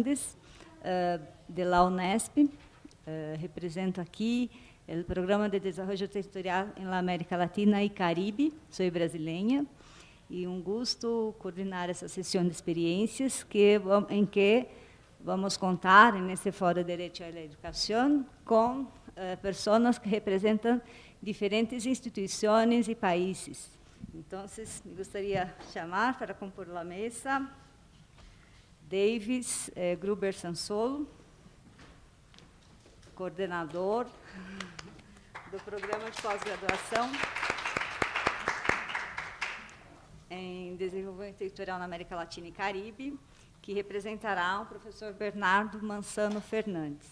Uh, de la Unesp. Uh, represento aqui o Programa de Desenvolvimento Territorial em América Latina e Caribe. Sou brasileira e um gosto coordenar essa sessão de experiências que, em que vamos contar, nesse Fórum de Direito à Educação, com uh, pessoas que representam diferentes instituições e países. Então, me gostaria de chamar para compor a mesa Davis eh, Gruber Sansolo, coordenador do Programa de Pós-Graduação em Desenvolvimento Territorial na América Latina e Caribe, que representará o professor Bernardo Mansano Fernandes.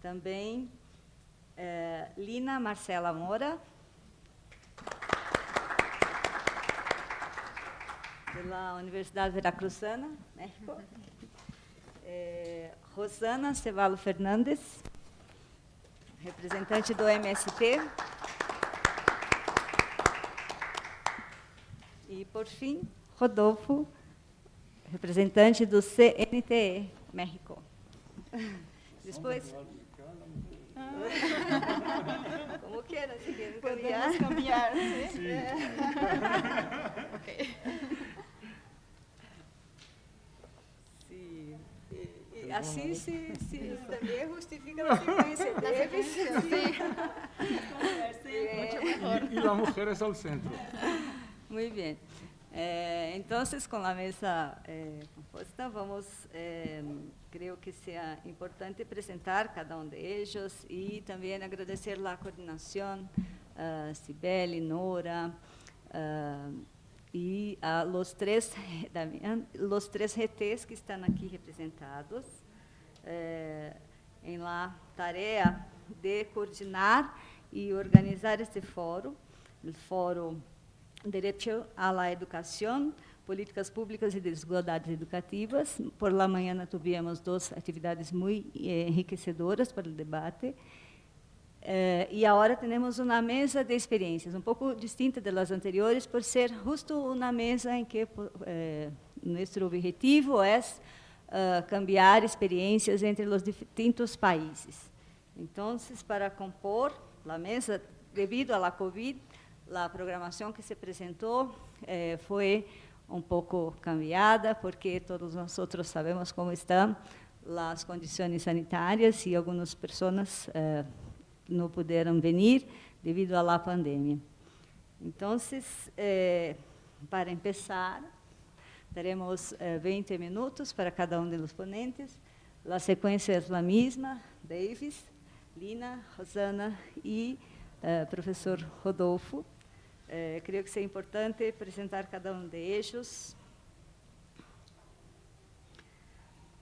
Também eh, Lina Marcela Moura, pela Universidade Veracruzana, México. É, Rosana Cevalo Fernandes, representante do MST. E, por fim, Rodolfo, representante do CNTE, México. Depois... Ah. Como quieran, si quieren cambiar. Podemos cambiar, ¿sí? Sí. Ok. Sí. E, e assim se, se também justifica a sequência deles. Sí. É, Y, y al centro. Muy bien. Eh, entonces, con la mesa eh, compuesta, vamos, eh, creo que sea importante presentar cada uno de ellos y también agradecer la coordinación, a Cibele, Nora, ah, y a los tres, Damián, los tres GTs que están aquí representados eh, en la tarea de coordinar y organizar este foro, el foro Direito à la Educação, Políticas Públicas e Desigualdades Educativas. Por la manhã tivemos duas atividades muito eh, enriquecedoras para o debate. Eh, e agora temos uma mesa de experiências, um pouco distinta das anteriores, por ser justo uma mesa em que eh, nosso objetivo é uh, cambiar experiências entre os distintos países. Então, para compor a mesa, devido à Covid, a programação que se apresentou eh, foi um pouco cambiada, porque todos nós sabemos como estão as condições sanitárias e algumas pessoas eh, não puderam vir devido à pandemia. Então, eh, para começar, teremos 20 minutos para cada um dos ponentes. A sequência é a mesma, Davis, Lina, Rosana e professor Rodolfo. Eh, creio que seja importante apresentar cada um de ellos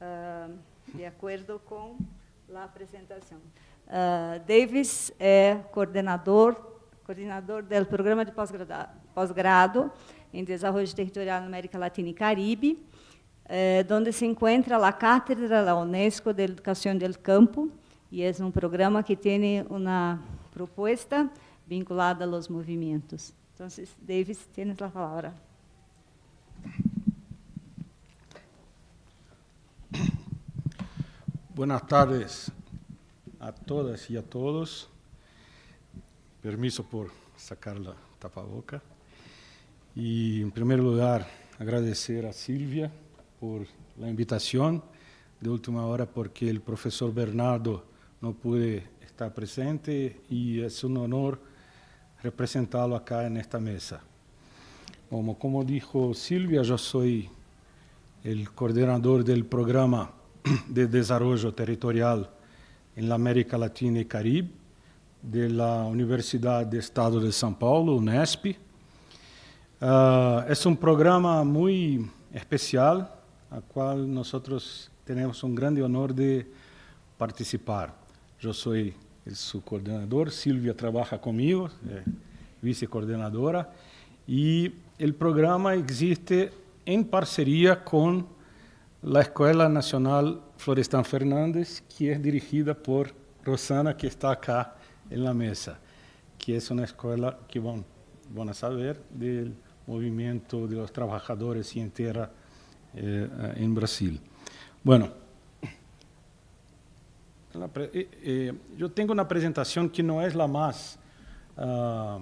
uh, de acordo com a apresentação. Uh, Davis é coordenador, coordenador do Programa de Pós-Grado em Desenvolvimento Territorial na América Latina e Caribe, eh, onde se encontra a Cátedra da Unesco de Educação do Campo, e é um programa que tem uma proposta vinculada a los movimentos. Entonces, Davis, tienes la palabra. Buenas tardes a todas y a todos. Permiso por sacar la tapaboca. Y en primer lugar, agradecer a Silvia por la invitación de última hora porque el profesor Bernardo no pude estar presente y es un honor representá-lo acá nesta mesa. Como, como dijo Silvia, yo soy el coordinador del programa de desarrollo territorial la América Latina y Caribe de la Universidad de Estado de São Paulo, UNESP. Uh, es un programa muy especial, al cual nosotros tenemos un grande honor de participar. Yo soy su coordenador, Silvia trabaja conmigo, é vice-coordenadora, e o programa existe em parceria com a Escola Nacional Florestan Fernandes, que é dirigida por Rosana, que está acá na mesa, que é uma escola que vão, vão saber do movimento de los trabajadores sem terra eh, em Brasil. Bueno, eh, eh, yo tengo una presentación que no es la más uh, uh,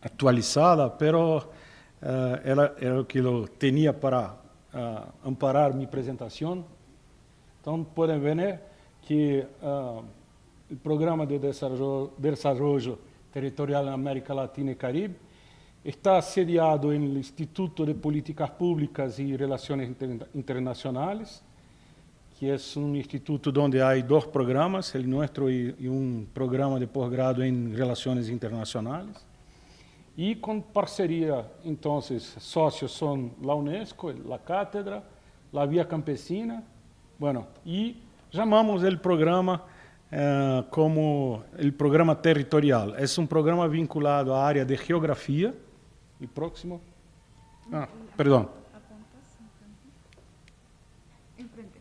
actualizada, pero uh, era, lo que lo tenía para amparar mi presentación. Entonces pueden ver que el Programa de Desarrollo Territorial en América Latina y Caribe Está sediado no Instituto de Políticas Públicas e Relações Internacionais, que é um instituto onde há dois programas, o nosso e um programa de pós-grado em Relações Internacionais. E com parceria, então, sócios são a Unesco, a Cátedra, a Via Campesina, bueno, e chamamos o programa eh, como o programa territorial. É um programa vinculado à área de geografia, y próximo. Ah, perdón. Enfrente.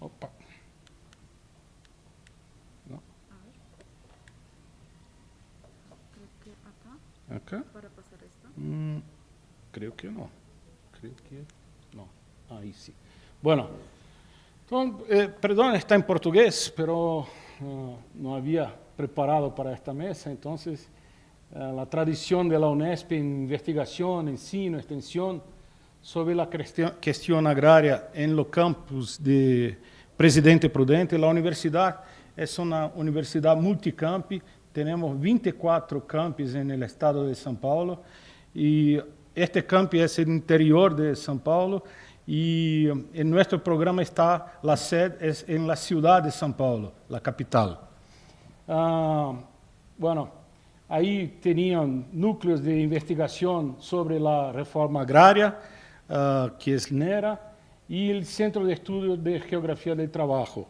Opa. No. Creo que acá, Acá. para pasar esto. Mm, creo que no. Creo que no. Ahí sí. Bueno, entonces, eh, perdón, está en portugués, pero uh, no había preparado para esta mesa, entonces la tradición de la UNESP en investigación, ensino, extensión sobre la cuestión agraria en los campus de Presidente Prudente. La universidad es una universidad multicampi, tenemos 24 campus en el estado de São Paulo y este campi es el interior de São Paulo y en nuestro programa está la sede es en la ciudad de São Paulo, la capital. Uh, bueno, ahí tenían núcleos de investigación sobre la reforma agraria, uh, que es NERA, y el Centro de Estudios de Geografía del Trabajo.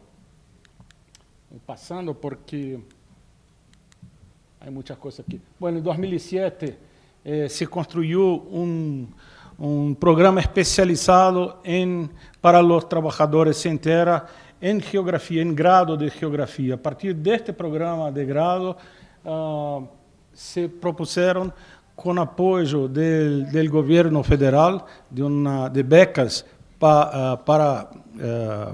Pasando porque hay muchas cosas aquí. Bueno, en 2007 eh, se construyó un, programa especializado en, para los trabajadores sin tierra en geografía, en grado de geografía. A partir de este programa de grado, uh, se propuseram com apoio do, do governo federal de, uma, de becas pa, eh, para eh,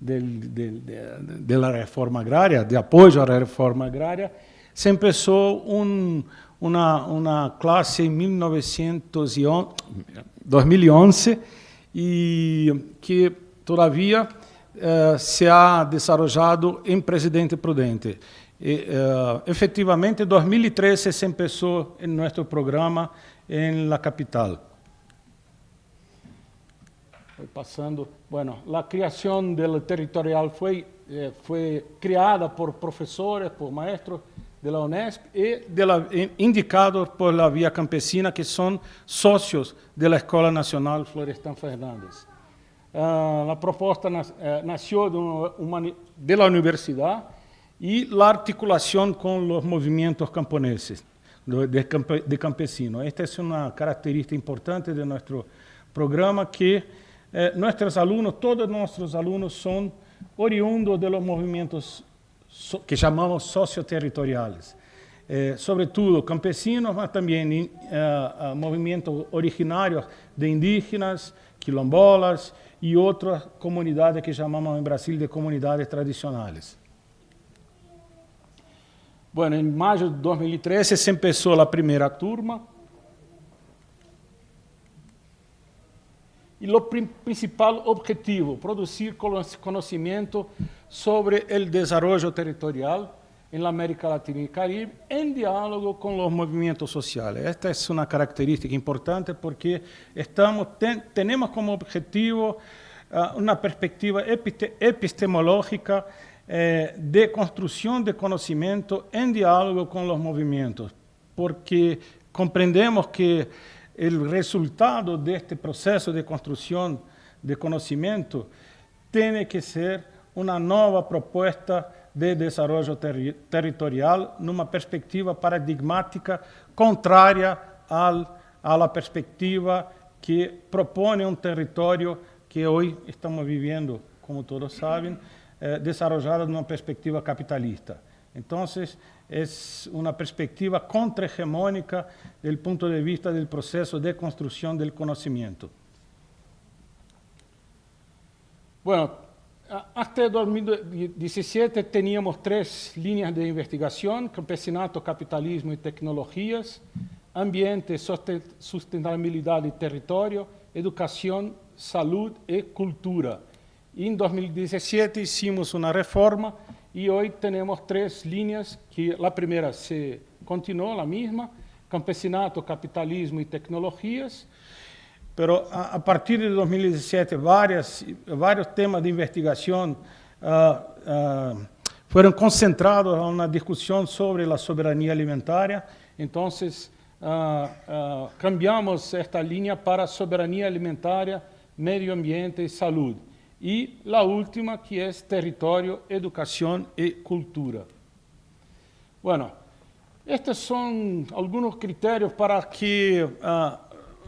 da reforma agrária, de apoio à reforma agrária, se começou um, uma, uma classe em 1911, 2011 e que, todavia, eh, se ha desenvolvido em Presidente Prudente. E, uh, efectivamente, en 2013 se empezó en nuestro programa en la capital. Pasando. Bueno, la creación del territorial fue, eh, fue creada por profesores, por maestros de la UNESP y de indicados por la Vía Campesina, que son socios de la Escuela Nacional Florestan Fernández. Uh, la propuesta nació de, la universidad y la articulación con los movimientos camponeses, de, de, campe, de campesinos. Esta es una característica importante de nuestro programa, que eh, nuestros alumnos, todos nuestros alumnos son oriundos de los movimientos que chamamos socioterritoriais. Eh, sobretudo campesinos, mas também uh, uh, movimentos originários de indígenas, quilombolas e outras comunidades que chamamos em Brasil de comunidades tradicionais. Bueno, em maio de 2013 se começou a primeira turma, Y lo principal objetivo, producir conocimiento sobre el desarrollo territorial en la América Latina y Caribe en diálogo con los movimientos sociales. Esta es una característica importante porque estamos, ten, tenemos como objetivo uh, una perspectiva episte, epistemológica eh, de construcción de conocimiento en diálogo con los movimientos, porque comprendemos que el resultado de este proceso de construcción de conocimiento tiene que ser una nueva propuesta de desarrollo ter territorial numa perspectiva paradigmática contraria a la perspectiva que propone un territorio que hoy estamos viviendo, como todos saben, eh, desarrollado numa perspectiva capitalista. Entonces, es una perspectiva contrahegemónica desde el punto de vista del proceso de construcción del conocimiento. Bueno, hasta 2017 teníamos tres líneas de investigación, campesinato, capitalismo y tecnologías, ambiente, sustentabilidad y territorio, educación, salud y cultura. Em 2017 hicimos uma reforma e hoje temos três linhas que a primeira se continuou a mesma, campesinato, capitalismo e tecnologias. Mas a, a partir de 2017 várias vários temas de investigação uh, uh, foram concentrados na discussão sobre a soberania alimentar. Então, uh, ah, uh, cambiamos esta linha para soberania alimentar, meio ambiente e saúde. Y la última que es territorio, educación y cultura. Bueno, estos son algunos criterios para que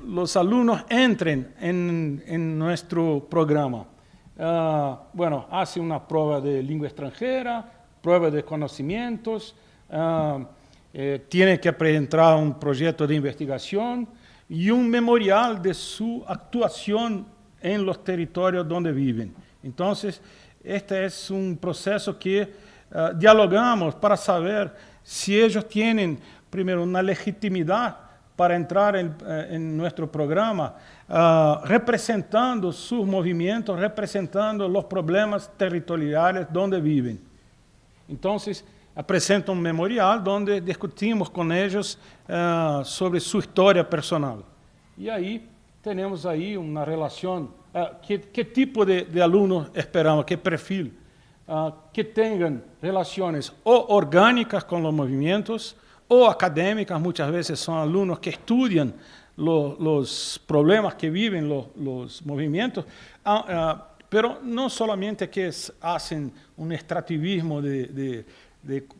los alumnos entren en, nuestro programa. Ah, bueno, hace una prueba de lengua extranjera, prueba de conocimientos, uh, tiene que presentar un proyecto de investigación y un memorial de su actuación en los territorios donde viven. Entonces, este es un proceso que ah, dialogamos para saber si ellos tienen, primero, una legitimidad para entrar en, eh, nuestro programa, uh, representando sus movimientos, representando los problemas territoriales donde viven. Entonces, apresenta un memorial donde discutimos con ellos uh, sobre su historia personal. Y ahí tenemos ahí una relación, uh, ¿qué, ¿qué, tipo de, de, alunos esperamos, qué perfil? que tengan relaciones o orgánicas con los movimientos, o académicas, muchas veces son alumnos que estudian los problemas que viven los, movimientos, ah, ah, pero no solamente que hacen un extractivismo de,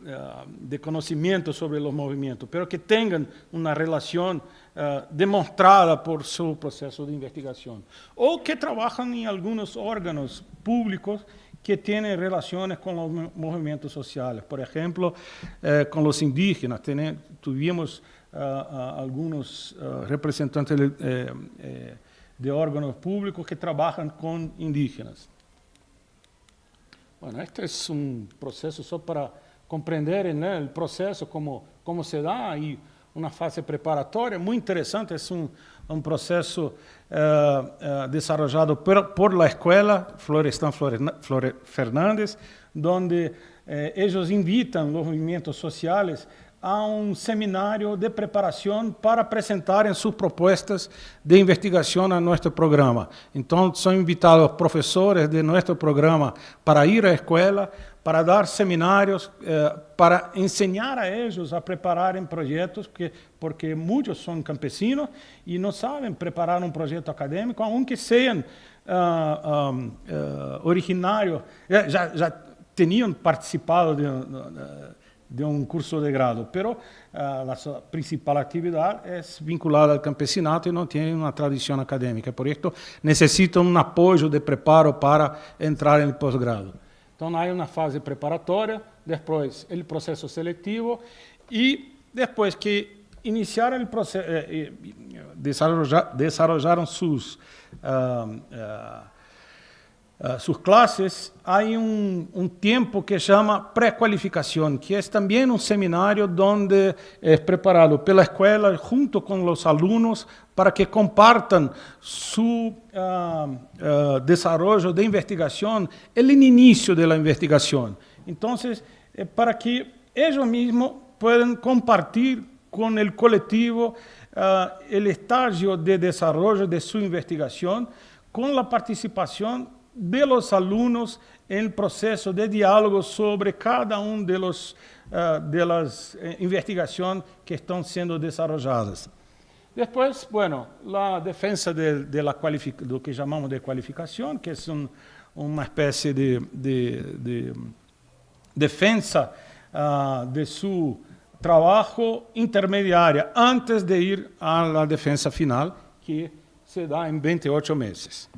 ah, de, conocimiento sobre los movimientos, pero que tengan una relación demostrada por su proceso de investigación, o que trabajan en algunos órganos públicos que tienen relaciones con los movimientos sociales. Por ejemplo, eh, con los indígenas. tuvimos eh, algunos eh, representantes de, órganos públicos que trabajan con indígenas. Bueno, este es un proceso solo para comprender el proceso, cómo, cómo se da y una fase preparatória muito interessante, é um, um processo uh, uh, desenvolvido por, por la escola Florestan Flore, Fernandes, onde uh, eles invitam os movimentos sociais a um seminário de preparação para apresentarem suas propostas de investigação a nosso programa. Então, são invitados professores de nosso programa para ir à escola, para dar seminários, eh, para ensinar a eles a prepararem projetos, porque, porque muitos são campesinos e não sabem preparar um projeto acadêmico, aunque sejam uh, uh, uh, originários, já, já tinham participado de, de, de, um curso de grado, mas a sua principal atividade é vinculada ao campesinato e não tem uma tradição acadêmica. Por isso, necessitam um apoio de preparo para entrar em pós-grado. Então, há uma fase preparatória, depois o processo seletivo e depois que iniciaram o processo, eh, desarrollaram suas uh, uh, suas classes, há um, um tempo que chama pré-qualificação, que é também um seminário onde é preparado pela escola junto com os alunos para que compartam su uh, uh, desarrollo de investigação, el inicio de la investigación. Entonces, eh, para que ellos mismos puedan compartir con el colectivo el estágio de desarrollo de su investigación, con la participación de los alunos em processo de diálogo sobre cada um de uh, de las eh, investigações que estão sendo desarrolladas. Depois, bueno, a defesa de, de la do que chamamos de qualificação, que é uma espécie de, de, de defesa uh, ah, de seu trabalho intermediária antes de ir à defesa final, que se dá em 28 meses.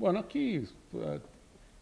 Bueno, aquí uh,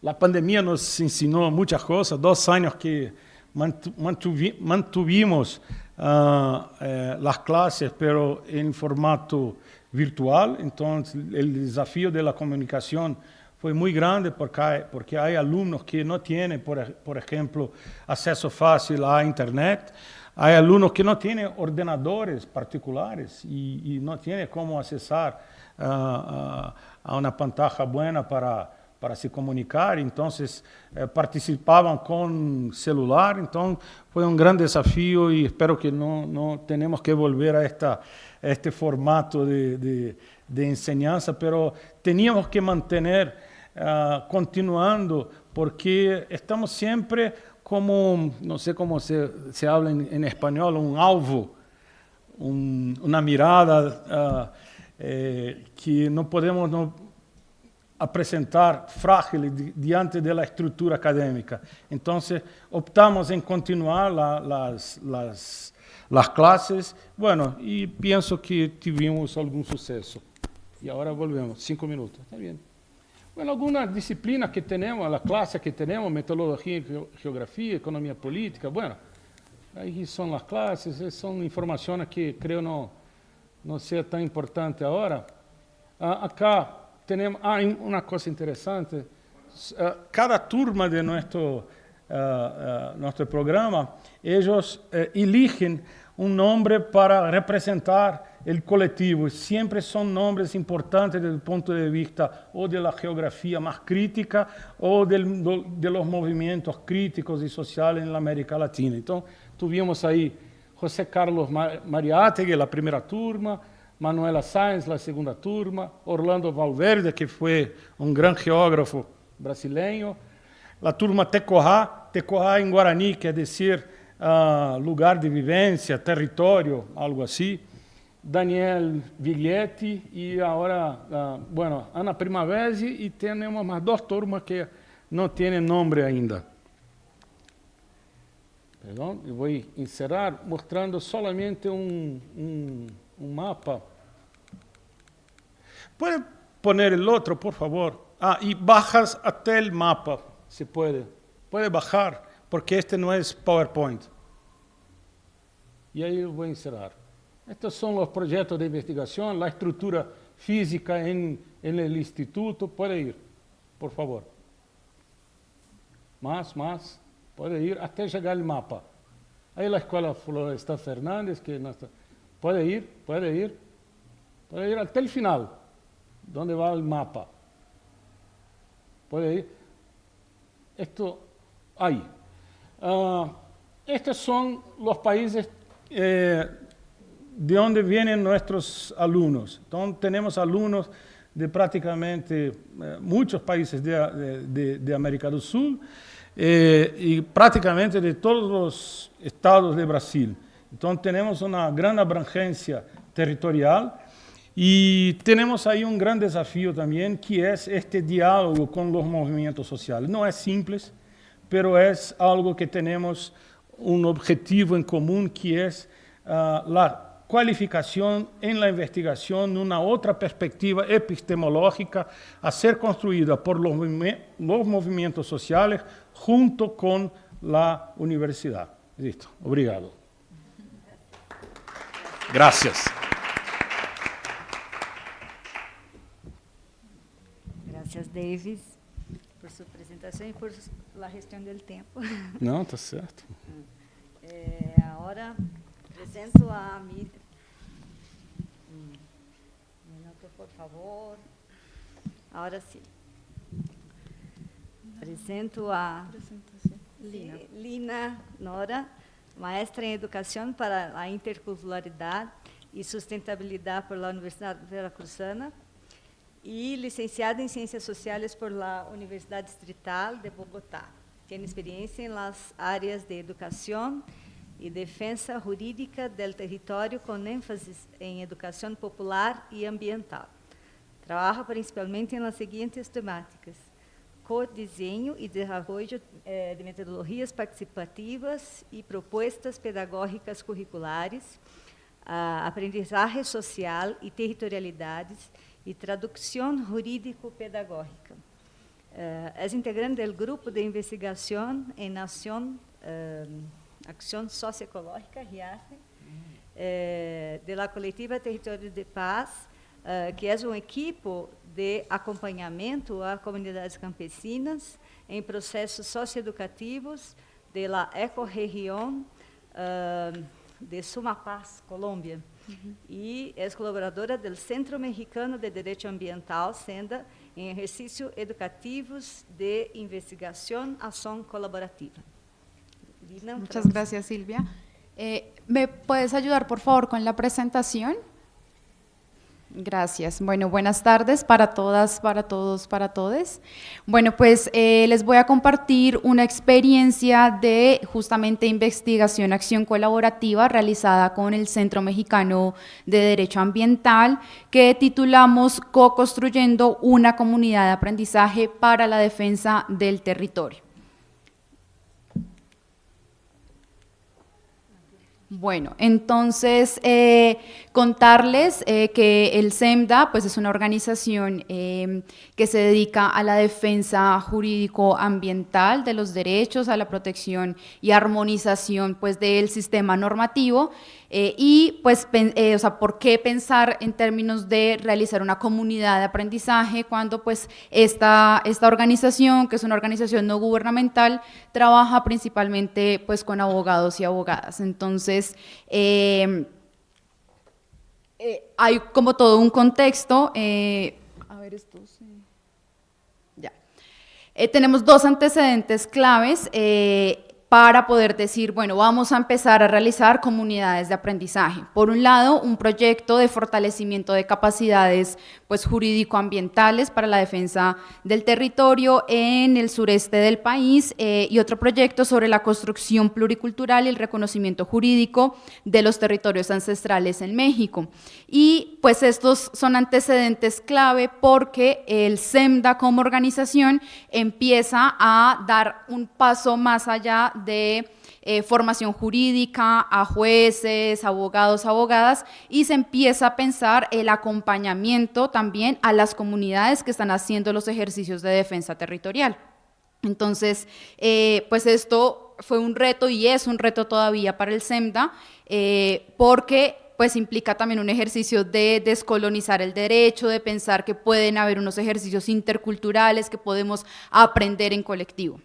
la pandemia nos ensinou muitas coisas, dois anos que mantuvimos uh, eh, las clases, pero en formato virtual, entonces el desafío de la comunicación fue muy grande porque hay, porque hay alumnos que no tienen, por, ejemplo, acceso fácil a Internet, hay alumnos que no tienen ordenadores particulares y, y no tienen cómo accesar uh, uh, a una pantalla buena para, para se comunicar, entonces eh, participavam com celular, então foi um grande desafio e espero que não, não tenhamos que volver a, esta, a este formato de, de, de enseñanza, pero teníamos que manter uh, continuando porque estamos sempre como, não sei como se, se habla em espanhol, um alvo, um, uma mirada uh, eh, que não podemos... Não, apresentar frágil diante da estrutura acadêmica. Então, optamos em continuar la, las, las, las classes, bueno, e penso que tivemos algum sucesso. E agora volvemos, cinco minutos, está bem. Bueno, algumas disciplinas que temos, a classe que temos, metodologia, geografia, economia política, bueno, aí são as classes, são informações que creio não, não ser tão importante agora. Ah, acá tenemos, ah, una cosa interesante, uh, cada turma de nuestro, uh, nuestro programa, ellos eligen un nombre para representar el colectivo. Siempre son nombres importantes desde el punto de vista o de la geografía más crítica o del, de los movimientos críticos y sociales en la América Latina. Entonces, tuvimos ahí José Carlos Mariátegui, la primera turma, Manuela Sáenz, la segunda turma, Orlando Valverde, que foi um grande geógrafo brasileiro, a turma Tecorá, Tecorá em Guarani quer dizer uh, lugar de vivência, território, algo assim, Daniel Viglietti e agora, uh, bueno, Ana Primavesi e temos mais duas turmas que não têm nome ainda. Perdão, eu vou encerrar mostrando solamente um, um un mapa. ¿Puede poner el otro, por favor? Ah, y bajas hasta el mapa, si puede. Puede bajar, porque este no es PowerPoint. Y ahí voy a encerrar. Estos son los proyectos de investigación, la estructura física en, en el instituto. Puede ir, por favor. Más, más. Puede ir hasta llegar al mapa. Ahí la Escuela Florestal Fernández, que. Puede ir, puede ir, puede ir hasta el final, donde va el mapa. Puede ir. Esto, ahí. Uh, estos son los países eh, de donde vienen nuestros alumnos. Entonces, tenemos alumnos de prácticamente eh, muchos países de, de, América del Sur eh, y prácticamente de todos los estados de Brasil. Então, temos uma grande abrangência territorial e temos aí um grande desafio também, que é este diálogo com os movimentos sociais. Não é simples, pero é algo que temos um objetivo em comum, que é uh, a qualificação em la investigação numa outra perspectiva epistemológica a ser construída por los, los movimentos sociais junto com a universidade. Listo. Obrigado. Gracias. Gracias, Davis, por sua apresentação e por la gestão do tempo. Não, tá certo. É, agora apresento a Miriam. Um minuto, por favor. Agora sim. Apresento a Lina. Lina Nora maestra em Educação para a Interculturalidade e Sustentabilidade por la Universidade Veracruzana e licenciada em Ciências Sociais por la Universidade Distrital de Bogotá. Tem experiência em las áreas de educação e defesa jurídica del território com ênfase em educação popular e ambiental. Trabalha principalmente las seguintes temáticas: co-desenho e desenvolvimento eh, de metodologias participativas e propostas pedagógicas curriculares, aprendizagem social e territorialidades e tradução jurídico-pedagógica. É integrante do grupo de investigação em nação Acción Socioecológica, RIACE, eh, de la coletiva Território de Paz, uh, que é um equipo de acompanhamento a comunidades campesinas em processos socioeducativos de la ecorregião uh, de Sumapaz, Colômbia. Uhum. E é colaboradora do Centro Mexicano de Direito Ambiental, SENDA, em exercícios educativos de investigação, ação colaborativa. Muchas gracias, Silvia. Eh, ¿Me puedes ayudar, por favor, con la presentación? Gracias. Bueno, buenas tardes para todas, para todos, para todos. Bueno, pues eh, les voy a compartir una experiencia de justamente investigación, acción colaborativa realizada con el Centro Mexicano de Derecho Ambiental que titulamos Co-construyendo una comunidad de aprendizaje para la defensa del territorio. Bueno, entonces eh, contarles eh, que el SEMDA pues, es una organización em, que se dedica a la defensa jurídico-ambiental de los derechos, a la protección y armonización pues, del sistema normativo eh, y pues, eh, o sea, ¿por qué pensar en términos de realizar una comunidad de aprendizaje cuando pues esta, esta organización, que es una organización no gubernamental, trabaja principalmente pues con abogados y abogadas? Entonces, em, eh, hay como todo un contexto. a ver, esto sí. Ya. tenemos dos antecedentes claves para poder decir, bueno, vamos a empezar a realizar comunidades de aprendizaje. Por un lado, un proyecto de fortalecimiento de capacidades pues, jurídico-ambientales para la defensa del territorio en el sureste del país eh, y otro proyecto sobre la construcción pluricultural y el reconocimiento jurídico de los territorios ancestrales en México. Y pues estos son antecedentes clave porque el SEMDA como organización empieza a dar un paso más allá de eh, formación jurídica, a jueces, abogados, abogadas, y se empieza a pensar el acompañamiento también a las comunidades que están haciendo los ejercicios de defensa territorial. Entonces, eh, pues esto fue un reto y es un reto todavía para el SEMDA, eh, porque pues implica también un ejercicio de descolonizar el derecho, de pensar que pueden haber unos ejercicios interculturales que podemos aprender en colectivo.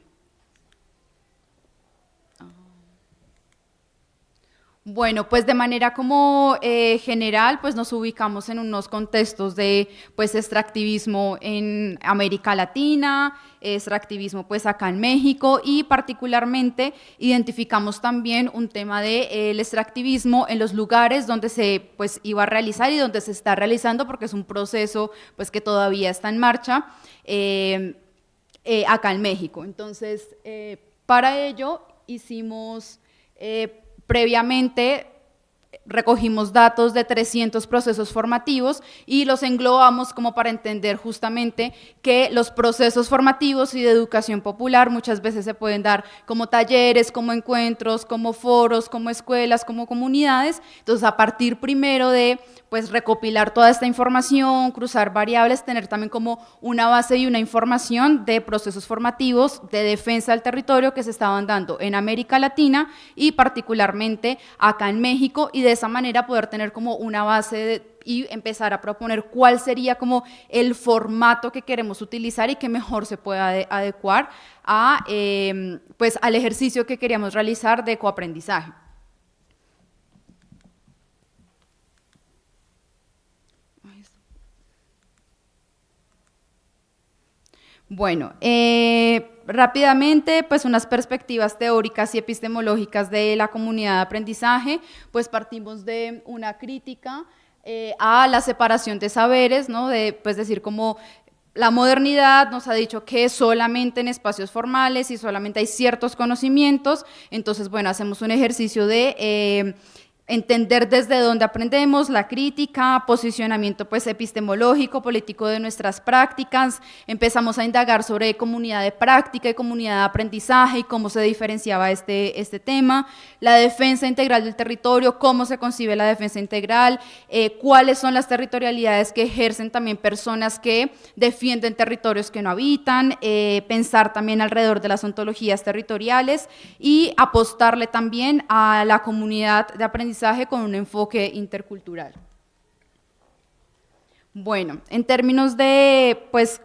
Bueno, pues de manera como eh, general, pues nos ubicamos en unos contextos de pues extractivismo en América Latina, extractivismo pues acá en México y particularmente identificamos también un tema del de, el extractivismo en los lugares donde se pues iba a realizar y donde se está realizando porque es un proceso pues que todavía está en marcha eh, eh, acá en México. Entonces, para ello hicimos Previamente recogimos datos de 300 procesos formativos y los englobamos como para entender justamente que los procesos formativos y de educación popular muchas veces se pueden dar como talleres, como encuentros, como foros, como escuelas, como comunidades. Entonces, a partir primero de pues recopilar toda esta información, cruzar variables, tener también como una base y una información de procesos formativos de defensa del territorio que se estaban dando en América Latina y particularmente acá en México y de esa manera poder tener como una base y empezar a proponer cuál sería como el formato que queremos utilizar y que mejor se pueda adecuar a, em, pues, al ejercicio que queríamos realizar de coaprendizaje. Bueno, eh, rápidamente, pues unas perspectivas teóricas y epistemológicas de la comunidad de aprendizaje, pues partimos de una crítica eh, a la separación de saberes, ¿no? De, pues decir como la modernidad nos ha dicho que solamente en espacios formales y solamente hay ciertos conocimientos, entonces, bueno, hacemos un ejercicio de... Eh, entender desde dónde aprendemos, la crítica, posicionamiento pues epistemológico, político de nuestras prácticas, empezamos a indagar sobre comunidad de práctica y comunidad de aprendizaje y cómo se diferenciaba este, este tema, la defensa integral del territorio, cómo se concibe la defensa integral, eh, cuáles son las territorialidades que ejercen también personas que defienden territorios que no habitan, eh, pensar también alrededor de las ontologías territoriales y apostarle también a la comunidad de aprendizaje con un enfoque intercultural. Bueno, en términos de pues,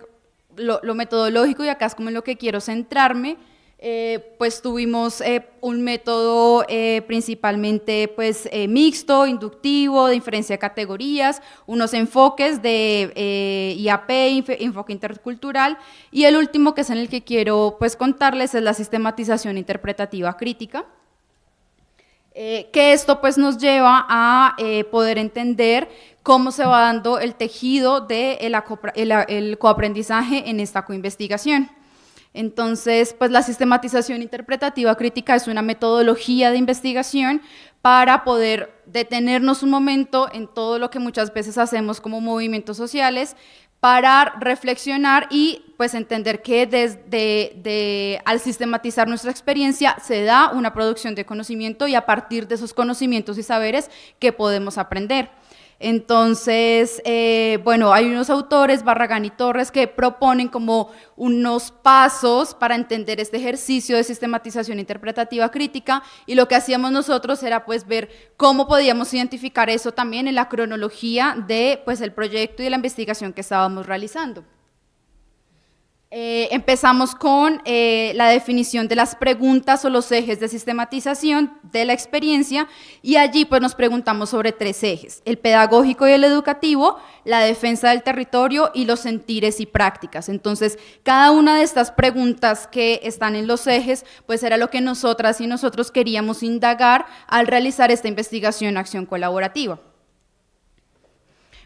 lo, metodológico, y acá es como en lo que quiero centrarme, eh, pues tuvimos eh, un método eh, principalmente pues, mixto, inductivo, de inferencia de categorías, unos enfoques de IAP, enfoque intercultural, y el último que es en el que quiero pues, contarles es la sistematización interpretativa crítica. Eh, que esto pues nos lleva a eh, poder entender cómo se va dando el tejido del de coaprendizaje en esta coinvestigación. Entonces, pues la sistematización interpretativa crítica es una metodología de investigación para poder detenernos un momento en todo lo que muchas veces hacemos como movimientos sociales, para reflexionar y pues entender que desde al sistematizar nuestra experiencia se da una producción de conocimiento y a partir de esos conocimientos y saberes que podemos aprender. Entonces, eh, bueno, hay unos autores, Barragán y Torres, que proponen como unos pasos para entender este ejercicio de sistematización interpretativa crítica y lo que hacíamos nosotros era pues ver cómo podíamos identificar eso también en la cronología de pues el proyecto y de la investigación que estábamos realizando. Eh, empezamos con eh, la definición de las preguntas o los ejes de sistematización de la experiencia y allí pues nos preguntamos sobre tres ejes, el pedagógico y el educativo, la defensa del territorio y los sentires y prácticas. Entonces, cada una de estas preguntas que están en los ejes pues era lo que nosotras y nosotros queríamos indagar al realizar esta investigación acción colaborativa.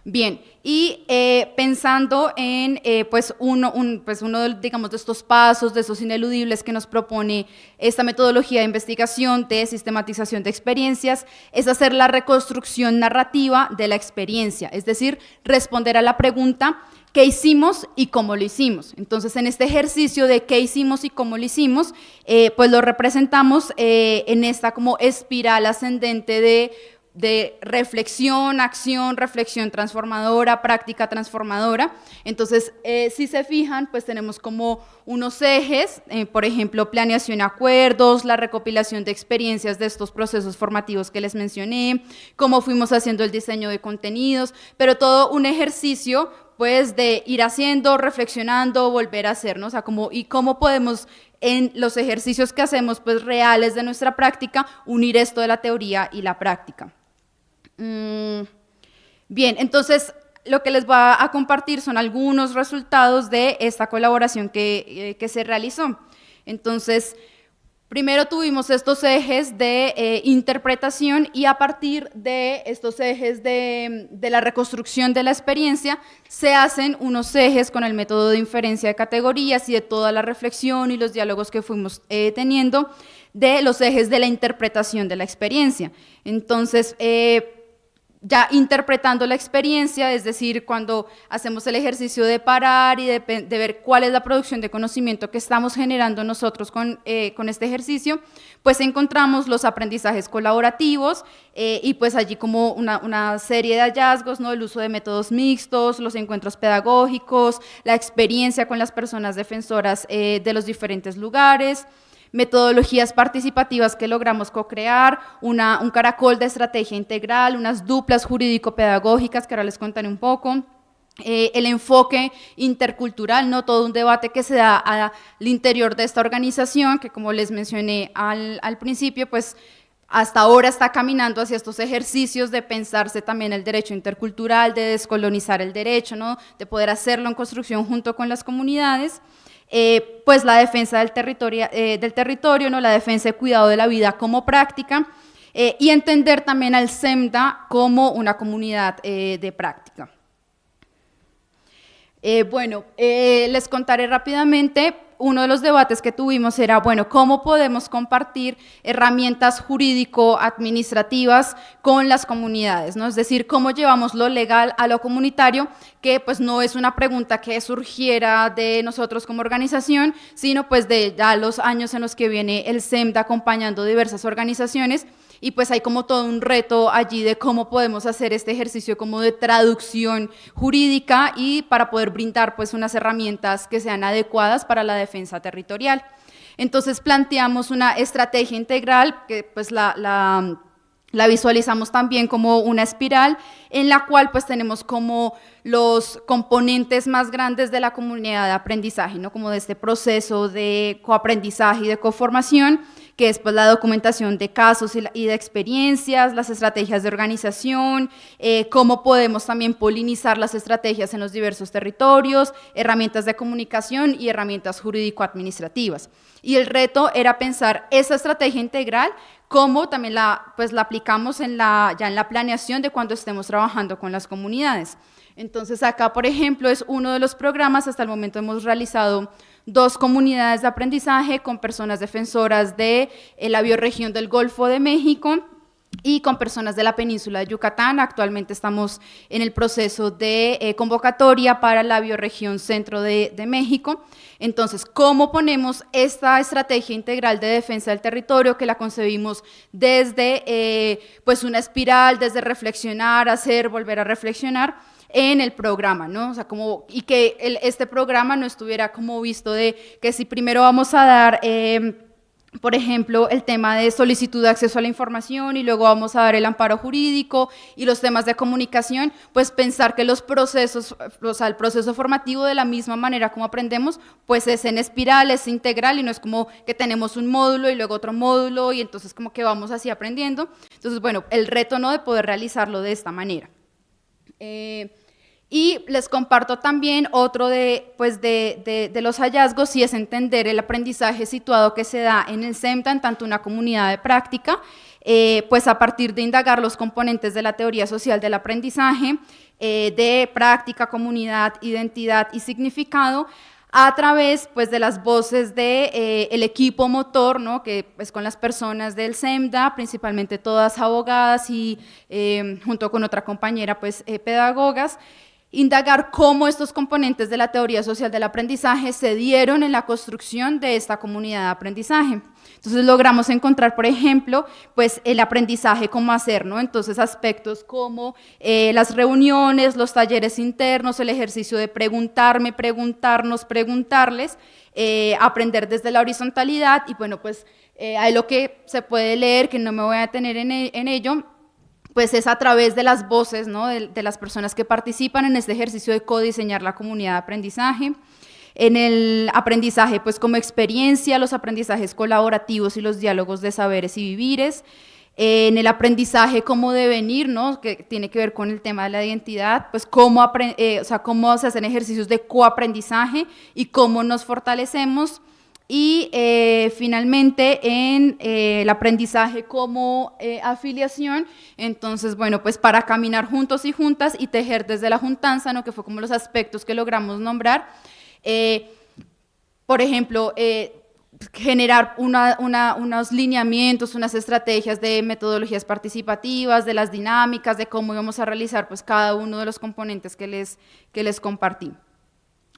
Bien, y eh, pensando en eh, pues uno, pues uno digamos, de estos pasos, de esos ineludibles que nos propone esta metodología de investigación, de sistematización de experiencias, es hacer la reconstrucción narrativa de la experiencia, es decir, responder a la pregunta qué hicimos y cómo lo hicimos. Entonces, en este ejercicio de qué hicimos y cómo lo hicimos, eh, pues lo representamos en esta como espiral ascendente de de reflexión, acción, reflexión transformadora, práctica transformadora. Entonces, eh, si se fijan, pues tenemos como unos ejes, eh, por ejemplo, planeación y acuerdos, la recopilación de experiencias de estos procesos formativos que les mencioné, cómo fuimos haciendo el diseño de contenidos, pero todo un ejercicio pues de ir haciendo, reflexionando, volver a hacernos, o sea, y cómo podemos en los ejercicios que hacemos pues reales de nuestra práctica unir esto de la teoría y la práctica. Mm, bien, entonces lo que les voy a compartir son algunos resultados de esta colaboración que, eh, se realizó. Entonces, primero tuvimos estos ejes de eh, interpretación y a partir de estos ejes de, la reconstrucción de la experiencia se hacen unos ejes con el método de inferencia de categorías y de toda la reflexión y los diálogos que fuimos eh, teniendo de los ejes de la interpretación de la experiencia. Entonces, ya interpretando la experiencia, es decir, cuando hacemos el ejercicio de parar y de, ver cuál es la producción de conocimiento que estamos generando nosotros con, eh, este ejercicio, pues encontramos los aprendizajes colaborativos eh, y pues allí como una, serie de hallazgos, ¿no? el uso de métodos mixtos, los encuentros pedagógicos, la experiencia con las personas defensoras eh, de los diferentes lugares, metodologías participativas que logramos co-crear, un caracol de estrategia integral, unas duplas jurídico-pedagógicas que ahora les contaré un poco, eh, el enfoque intercultural, ¿no? todo un debate que se da al interior de esta organización, que como les mencioné al, al principio, pues hasta ahora está caminando hacia estos ejercicios de pensarse también el derecho intercultural, de descolonizar el derecho, ¿no? de poder hacerlo en construcción junto con las comunidades. Eh, pues la defensa del territorio, eh, del territorio ¿no? la defensa y cuidado de la vida como práctica, eh, y entender también al SEMDA como una comunidad de práctica. Bueno, les contaré rápidamente uno de los debates que tuvimos era, bueno, ¿cómo podemos compartir herramientas jurídico-administrativas con las comunidades? ¿no? Es decir, ¿cómo llevamos lo legal a lo comunitario? Que pues no es una pregunta que surgiera de nosotros como organización, sino pues de ya los años en los que viene el SEMDA acompañando diversas organizaciones y pues hay como todo un reto allí de cómo podemos hacer este ejercicio como de traducción jurídica y para poder brindar pues unas herramientas que sean adecuadas para la defensa territorial. Entonces planteamos una estrategia integral que pues la, visualizamos también como una espiral en la cual pues tenemos como los componentes más grandes de la comunidad de aprendizaje, ¿no? como de este proceso de coaprendizaje y de coformación, que es pues la documentación de casos y de experiencias, las estrategias de organización, eh, cómo podemos también polinizar las estrategias en los diversos territorios, herramientas de comunicación y herramientas jurídico-administrativas. Y el reto era pensar esa estrategia integral cómo también la, pues, la aplicamos en la, ya en la planeación de cuando estemos trabajando con las comunidades. Entonces acá, por ejemplo, es uno de los programas, hasta el momento hemos realizado dos comunidades de aprendizaje con personas defensoras de eh, la bioregión del Golfo de México, y con personas de la península de Yucatán. Actualmente estamos en el proceso de eh, convocatoria para la bioregión centro de, México. Entonces, ¿cómo ponemos esta estrategia integral de defensa del territorio que la concebimos desde eh, pues una espiral, desde reflexionar, hacer, volver a reflexionar? En el programa, ¿no? O sea, como, y que este programa no estuviera como visto de que si primero vamos a dar... Eh, por ejemplo, el tema de solicitud de acceso a la información y luego vamos a dar el amparo jurídico y los temas de comunicación, pues pensar que los procesos, o sea, el proceso formativo de la misma manera como aprendemos, pues es en espiral, es integral y no es como que tenemos un módulo y luego otro módulo y entonces como que vamos así aprendiendo. Entonces, bueno, el reto no de poder realizarlo de esta manera. Eh, y les comparto también otro de, pues de, de, los hallazgos y es entender el aprendizaje situado que se da en el SEMTA, en tanto una comunidad de práctica, eh, pues a partir de indagar los componentes de la teoría social del aprendizaje, eh, de práctica, comunidad, identidad y significado, a través pues, de las voces del de, eh, equipo motor, ¿no? que es pues, con las personas del SEMDA, principalmente todas abogadas y junto con otra compañera pues, pedagogas, indagar cómo estos componentes de la teoría social del aprendizaje se dieron en la construcción de esta comunidad de aprendizaje. Entonces logramos encontrar, por ejemplo, pues el aprendizaje, cómo hacer, ¿no? Entonces aspectos como eh, las reuniones, los talleres internos, el ejercicio de preguntarme, preguntarnos, preguntarles, eh, aprender desde la horizontalidad y bueno, pues eh, hay lo que se puede leer, que no me voy a tener en, e, en ello, pues es a través de las voces de, las personas que participan en este ejercicio de codiseñar la comunidad de aprendizaje. En el aprendizaje, pues como experiencia, los aprendizajes colaborativos y los diálogos de saberes y vivires. en el aprendizaje como devenir, ¿no? que tiene que ver con el tema de la identidad, pues cómo, eh, o sea, cómo se hacen ejercicios de coaprendizaje y cómo nos fortalecemos y eh, finalmente en eh, el aprendizaje como eh, afiliación, entonces, bueno, pues para caminar juntos y juntas y tejer desde la juntanza, ¿no? que fue como los aspectos que logramos nombrar. por ejemplo, generar unos lineamientos, unas estrategias de metodologías participativas, de las dinámicas, de cómo íbamos a realizar pues, cada uno de los componentes que les, que les compartí.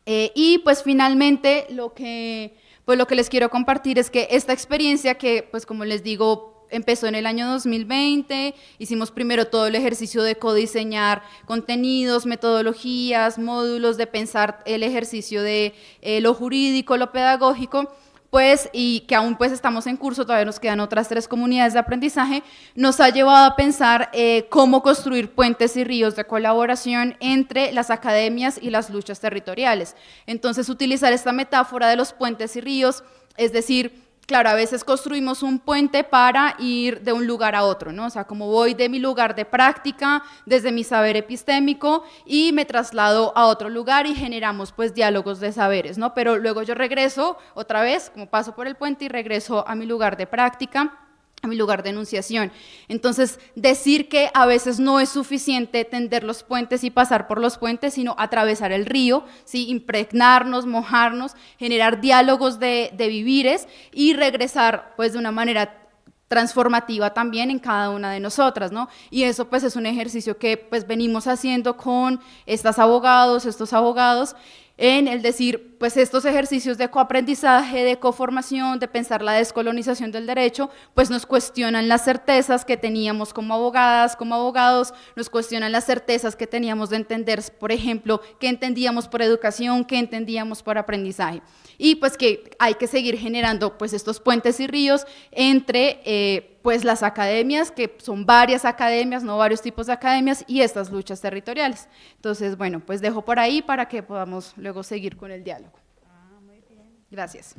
y pues finalmente lo que pues lo que les quiero compartir es que esta experiencia que, pues como les digo, empezó en el año 2020, hicimos primero todo el ejercicio de codiseñar contenidos, metodologías, módulos, de pensar el ejercicio de eh, lo jurídico, lo pedagógico, pues, y que aún pues estamos en curso, todavía nos quedan otras tres comunidades de aprendizaje, nos ha llevado a pensar eh, cómo construir puentes y ríos de colaboración entre las academias y las luchas territoriales. Entonces, utilizar esta metáfora de los puentes y ríos, es decir, claro, a veces construimos un puente para ir de un lugar a otro, ¿no? O sea, como voy de mi lugar de práctica, desde mi saber epistémico, y me traslado a otro lugar y generamos pues diálogos de saberes, ¿no? Pero luego yo regreso otra vez, como paso por el puente y regreso a mi lugar de práctica, a mi lugar de enunciación. Entonces, decir que a veces no es suficiente tender los puentes y pasar por los puentes, sino atravesar el río, ¿sí? impregnarnos, mojarnos, generar diálogos de, de vivires y regresar pues de una manera transformativa también en cada una de nosotras, ¿no? Y eso pues es un ejercicio que pues venimos haciendo con estas abogados, estos abogados, en el decir, pues estos ejercicios de coaprendizaje, de coformación, de pensar la descolonización del derecho, pues nos cuestionan las certezas que teníamos como abogadas, como abogados, nos cuestionan las certezas que teníamos de entender, por ejemplo, qué entendíamos por educación, qué entendíamos por aprendizaje. Y pues que hay que seguir generando pues estos puentes y ríos entre... Eh, pues las academias, que son varias academias, no varios tipos de academias, y estas luchas territoriales. Entonces, bueno, pues dejo por ahí para que podamos luego seguir con el diálogo. Ah, muy bien. Gracias.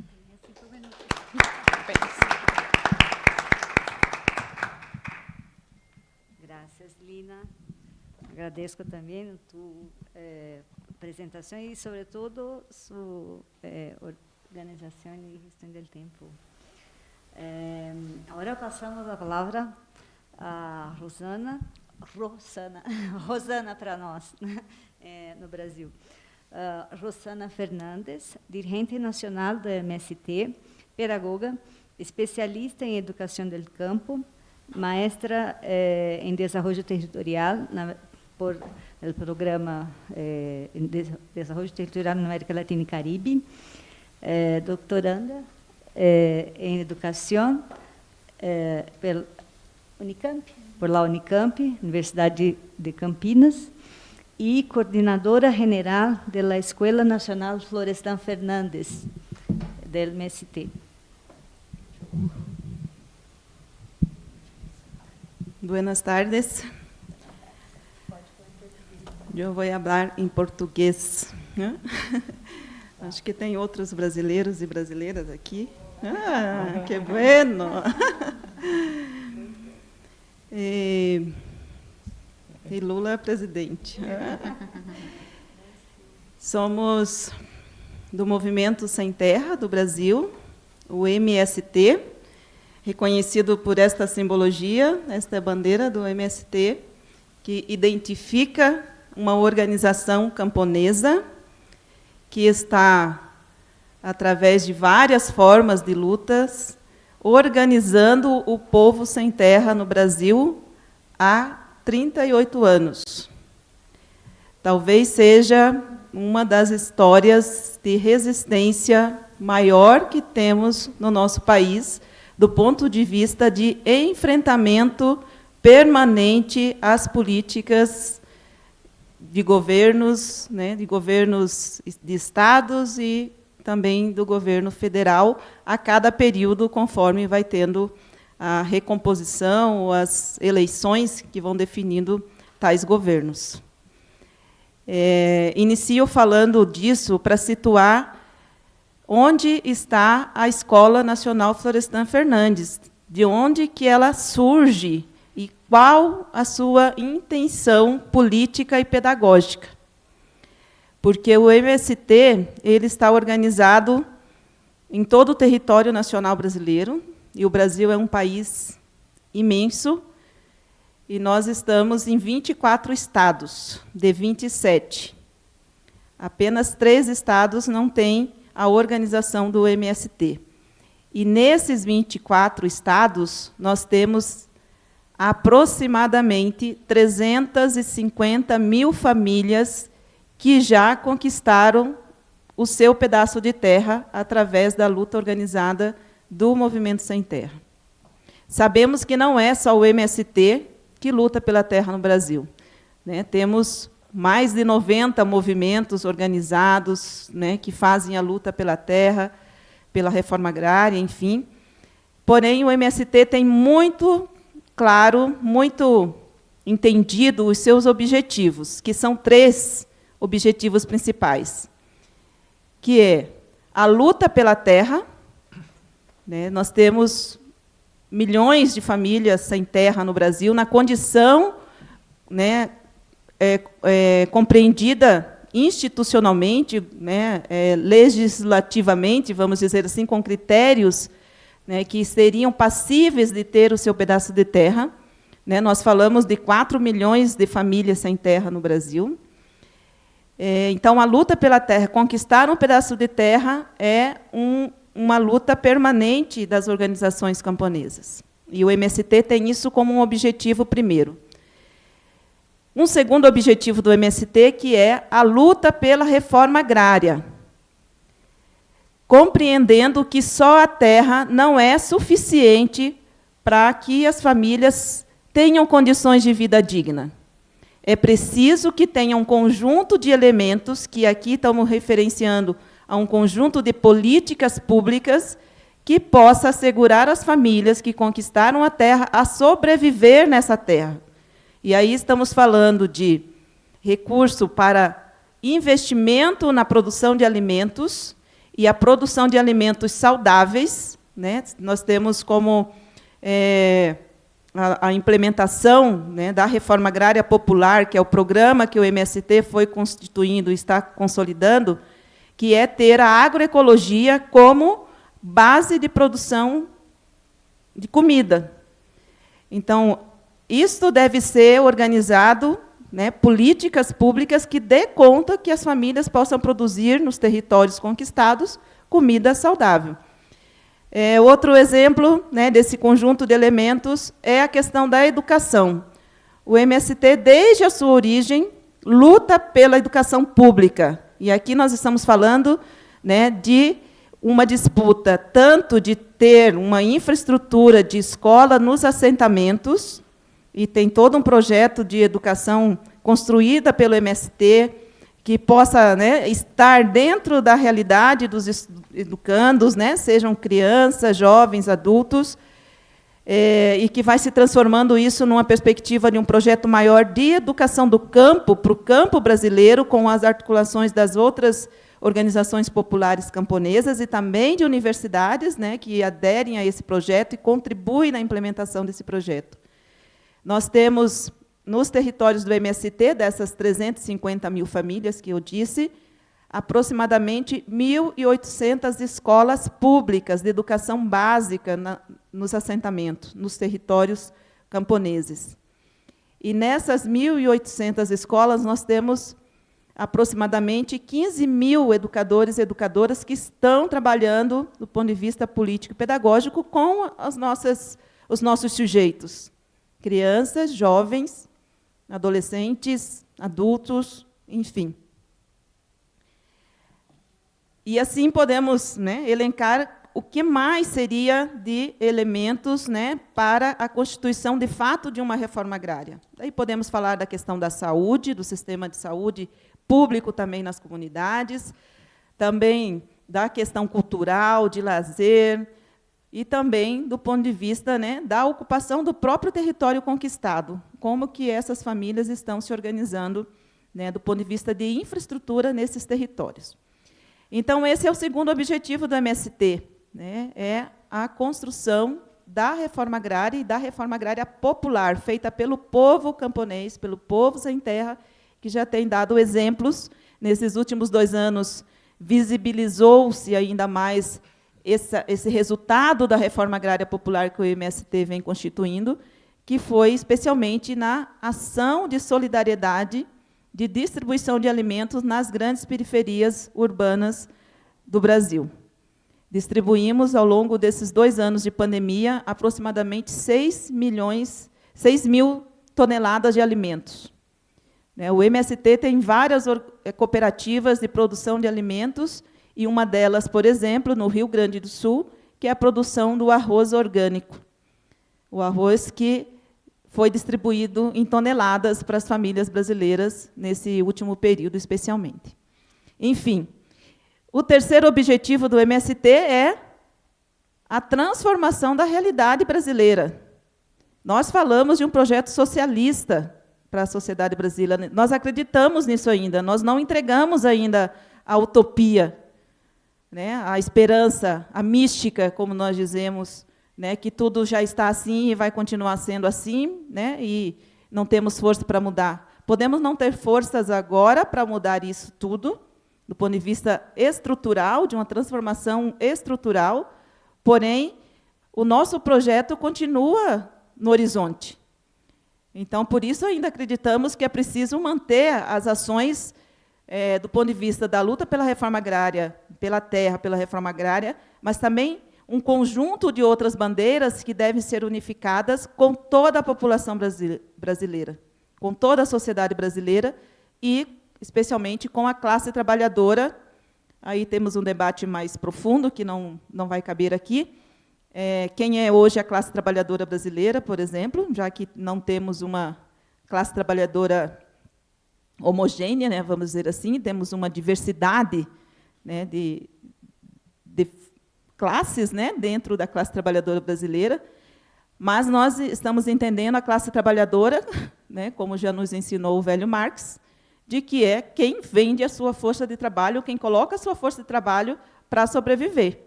Gracias, Lina. Agradezco também tu eh, apresentação e, sobretudo, sua eh, organização e gestão do tempo. Eh, agora passamos a palavra a Rosana, Rosana, Rosana para nós, eh, no Brasil. Uh, Rosana Fernandes, dirigente nacional do MST, pedagoga, especialista em educação do campo, maestra eh, em desenvolvimento territorial na, por o programa eh, de desenvolvimento territorial na América Latina e Caribe, eh, doutoranda eh, em Educação eh, pela Unicamp, por la Unicamp, Universidade de Campinas, e coordenadora general da Escola Nacional Florestan Fernandes, do MST. Buenas tardes. Eu vou falar em português. Né? Acho que tem outros brasileiros e brasileiras aqui. Ah, que bueno. E, e Lula é presidente. Somos do Movimento Sem Terra do Brasil, o MST, reconhecido por esta simbologia, esta bandeira do MST, que identifica uma organização camponesa que está através de várias formas de lutas, organizando o povo sem terra no Brasil há 38 anos. Talvez seja uma das histórias de resistência maior que temos no nosso país, do ponto de vista de enfrentamento permanente às políticas de governos, né, de governos de estados e também do governo federal a cada período, conforme vai tendo a recomposição as eleições que vão definindo tais governos. É, inicio falando disso para situar onde está a Escola Nacional Florestan Fernandes, de onde que ela surge e qual a sua intenção política e pedagógica porque o MST ele está organizado em todo o território nacional brasileiro, e o Brasil é um país imenso, e nós estamos em 24 estados, de 27. Apenas três estados não têm a organização do MST. E nesses 24 estados, nós temos aproximadamente 350 mil famílias que já conquistaram o seu pedaço de terra através da luta organizada do Movimento Sem Terra. Sabemos que não é só o MST que luta pela terra no Brasil. Né? Temos mais de 90 movimentos organizados né, que fazem a luta pela terra, pela reforma agrária, enfim. Porém, o MST tem muito claro, muito entendido os seus objetivos, que são três objetivos principais, que é a luta pela terra. Né? Nós temos milhões de famílias sem terra no Brasil, na condição né, é, é, compreendida institucionalmente, né, é, legislativamente, vamos dizer assim, com critérios né, que seriam passíveis de ter o seu pedaço de terra. Né, nós falamos de 4 milhões de famílias sem terra no Brasil. É, então, a luta pela terra, conquistar um pedaço de terra, é um, uma luta permanente das organizações camponesas. E o MST tem isso como um objetivo primeiro. Um segundo objetivo do MST, que é a luta pela reforma agrária, compreendendo que só a terra não é suficiente para que as famílias tenham condições de vida digna. É preciso que tenha um conjunto de elementos, que aqui estamos referenciando a um conjunto de políticas públicas que possa assegurar às famílias que conquistaram a terra a sobreviver nessa terra. E aí estamos falando de recurso para investimento na produção de alimentos e a produção de alimentos saudáveis. Né? Nós temos como é, a, implementação né, da reforma agrária popular, que é o programa que o MST foi constituindo e está consolidando, que é ter a agroecologia como base de produção de comida. Então, isto deve ser organizado, né, políticas públicas que dê conta que as famílias possam produzir nos territórios conquistados comida saudável. É, outro exemplo né, desse conjunto de elementos é a questão da educação. O MST, desde a sua origem, luta pela educação pública. E aqui nós estamos falando né, de uma disputa tanto de ter uma infraestrutura de escola nos assentamentos, e tem todo um projeto de educação construída pelo MST, que possa né, estar dentro da realidade dos educandos, né, sejam crianças, jovens, adultos, é, e que vai se transformando isso numa perspectiva de um projeto maior de educação do campo, para o campo brasileiro, com as articulações das outras organizações populares camponesas e também de universidades né, que aderem a esse projeto e contribuem na implementação desse projeto. Nós temos, nos territórios do MST, dessas 350 mil famílias que eu disse, aproximadamente 1.800 escolas públicas de educação básica na, nos assentamentos, nos territórios camponeses. E nessas 1.800 escolas, nós temos aproximadamente 15 mil educadores e educadoras que estão trabalhando, do ponto de vista político e pedagógico, com as nossas, os nossos sujeitos. Crianças, jovens, adolescentes, adultos, enfim. E assim podemos né, elencar o que mais seria de elementos né, para a constituição, de fato, de uma reforma agrária. Daí podemos falar da questão da saúde, do sistema de saúde público também nas comunidades, também da questão cultural, de lazer, e também do ponto de vista né, da ocupação do próprio território conquistado, como que essas famílias estão se organizando né, do ponto de vista de infraestrutura nesses territórios. Então, esse é o segundo objetivo do MST, né, é a construção da reforma agrária e da reforma agrária popular, feita pelo povo camponês, pelo povo sem terra, que já tem dado exemplos. Nesses últimos dois anos, visibilizou-se ainda mais esse, esse resultado da reforma agrária popular que o MST vem constituindo, que foi especialmente na ação de solidariedade de distribuição de alimentos nas grandes periferias urbanas do Brasil. Distribuímos, ao longo desses dois anos de pandemia, aproximadamente 6 milhões, 6 mil toneladas de alimentos. Né, o MST tem várias eh, cooperativas de produção de alimentos, e uma delas, por exemplo, no Rio Grande do Sul, que é a produção do arroz orgânico. O arroz que foi distribuído em toneladas para as famílias brasileiras nesse último período, especialmente. Enfim, o terceiro objetivo do MST é a transformação da realidade brasileira. Nós falamos de um projeto socialista para a sociedade brasileira. Nós acreditamos nisso ainda, nós não entregamos ainda a utopia, né, a esperança, a mística, como nós dizemos, né, que tudo já está assim e vai continuar sendo assim, né, e não temos força para mudar. Podemos não ter forças agora para mudar isso tudo, do ponto de vista estrutural, de uma transformação estrutural, porém, o nosso projeto continua no horizonte. Então, por isso, ainda acreditamos que é preciso manter as ações é, do ponto de vista da luta pela reforma agrária, pela terra, pela reforma agrária, mas também um conjunto de outras bandeiras que devem ser unificadas com toda a população brasileira, com toda a sociedade brasileira e, especialmente, com a classe trabalhadora. Aí temos um debate mais profundo, que não, não vai caber aqui, é, quem é hoje a classe trabalhadora brasileira, por exemplo, já que não temos uma classe trabalhadora homogênea, né, vamos dizer assim, temos uma diversidade né, de, de classes né, dentro da classe trabalhadora brasileira, mas nós estamos entendendo a classe trabalhadora, né, como já nos ensinou o velho Marx, de que é quem vende a sua força de trabalho, quem coloca a sua força de trabalho para sobreviver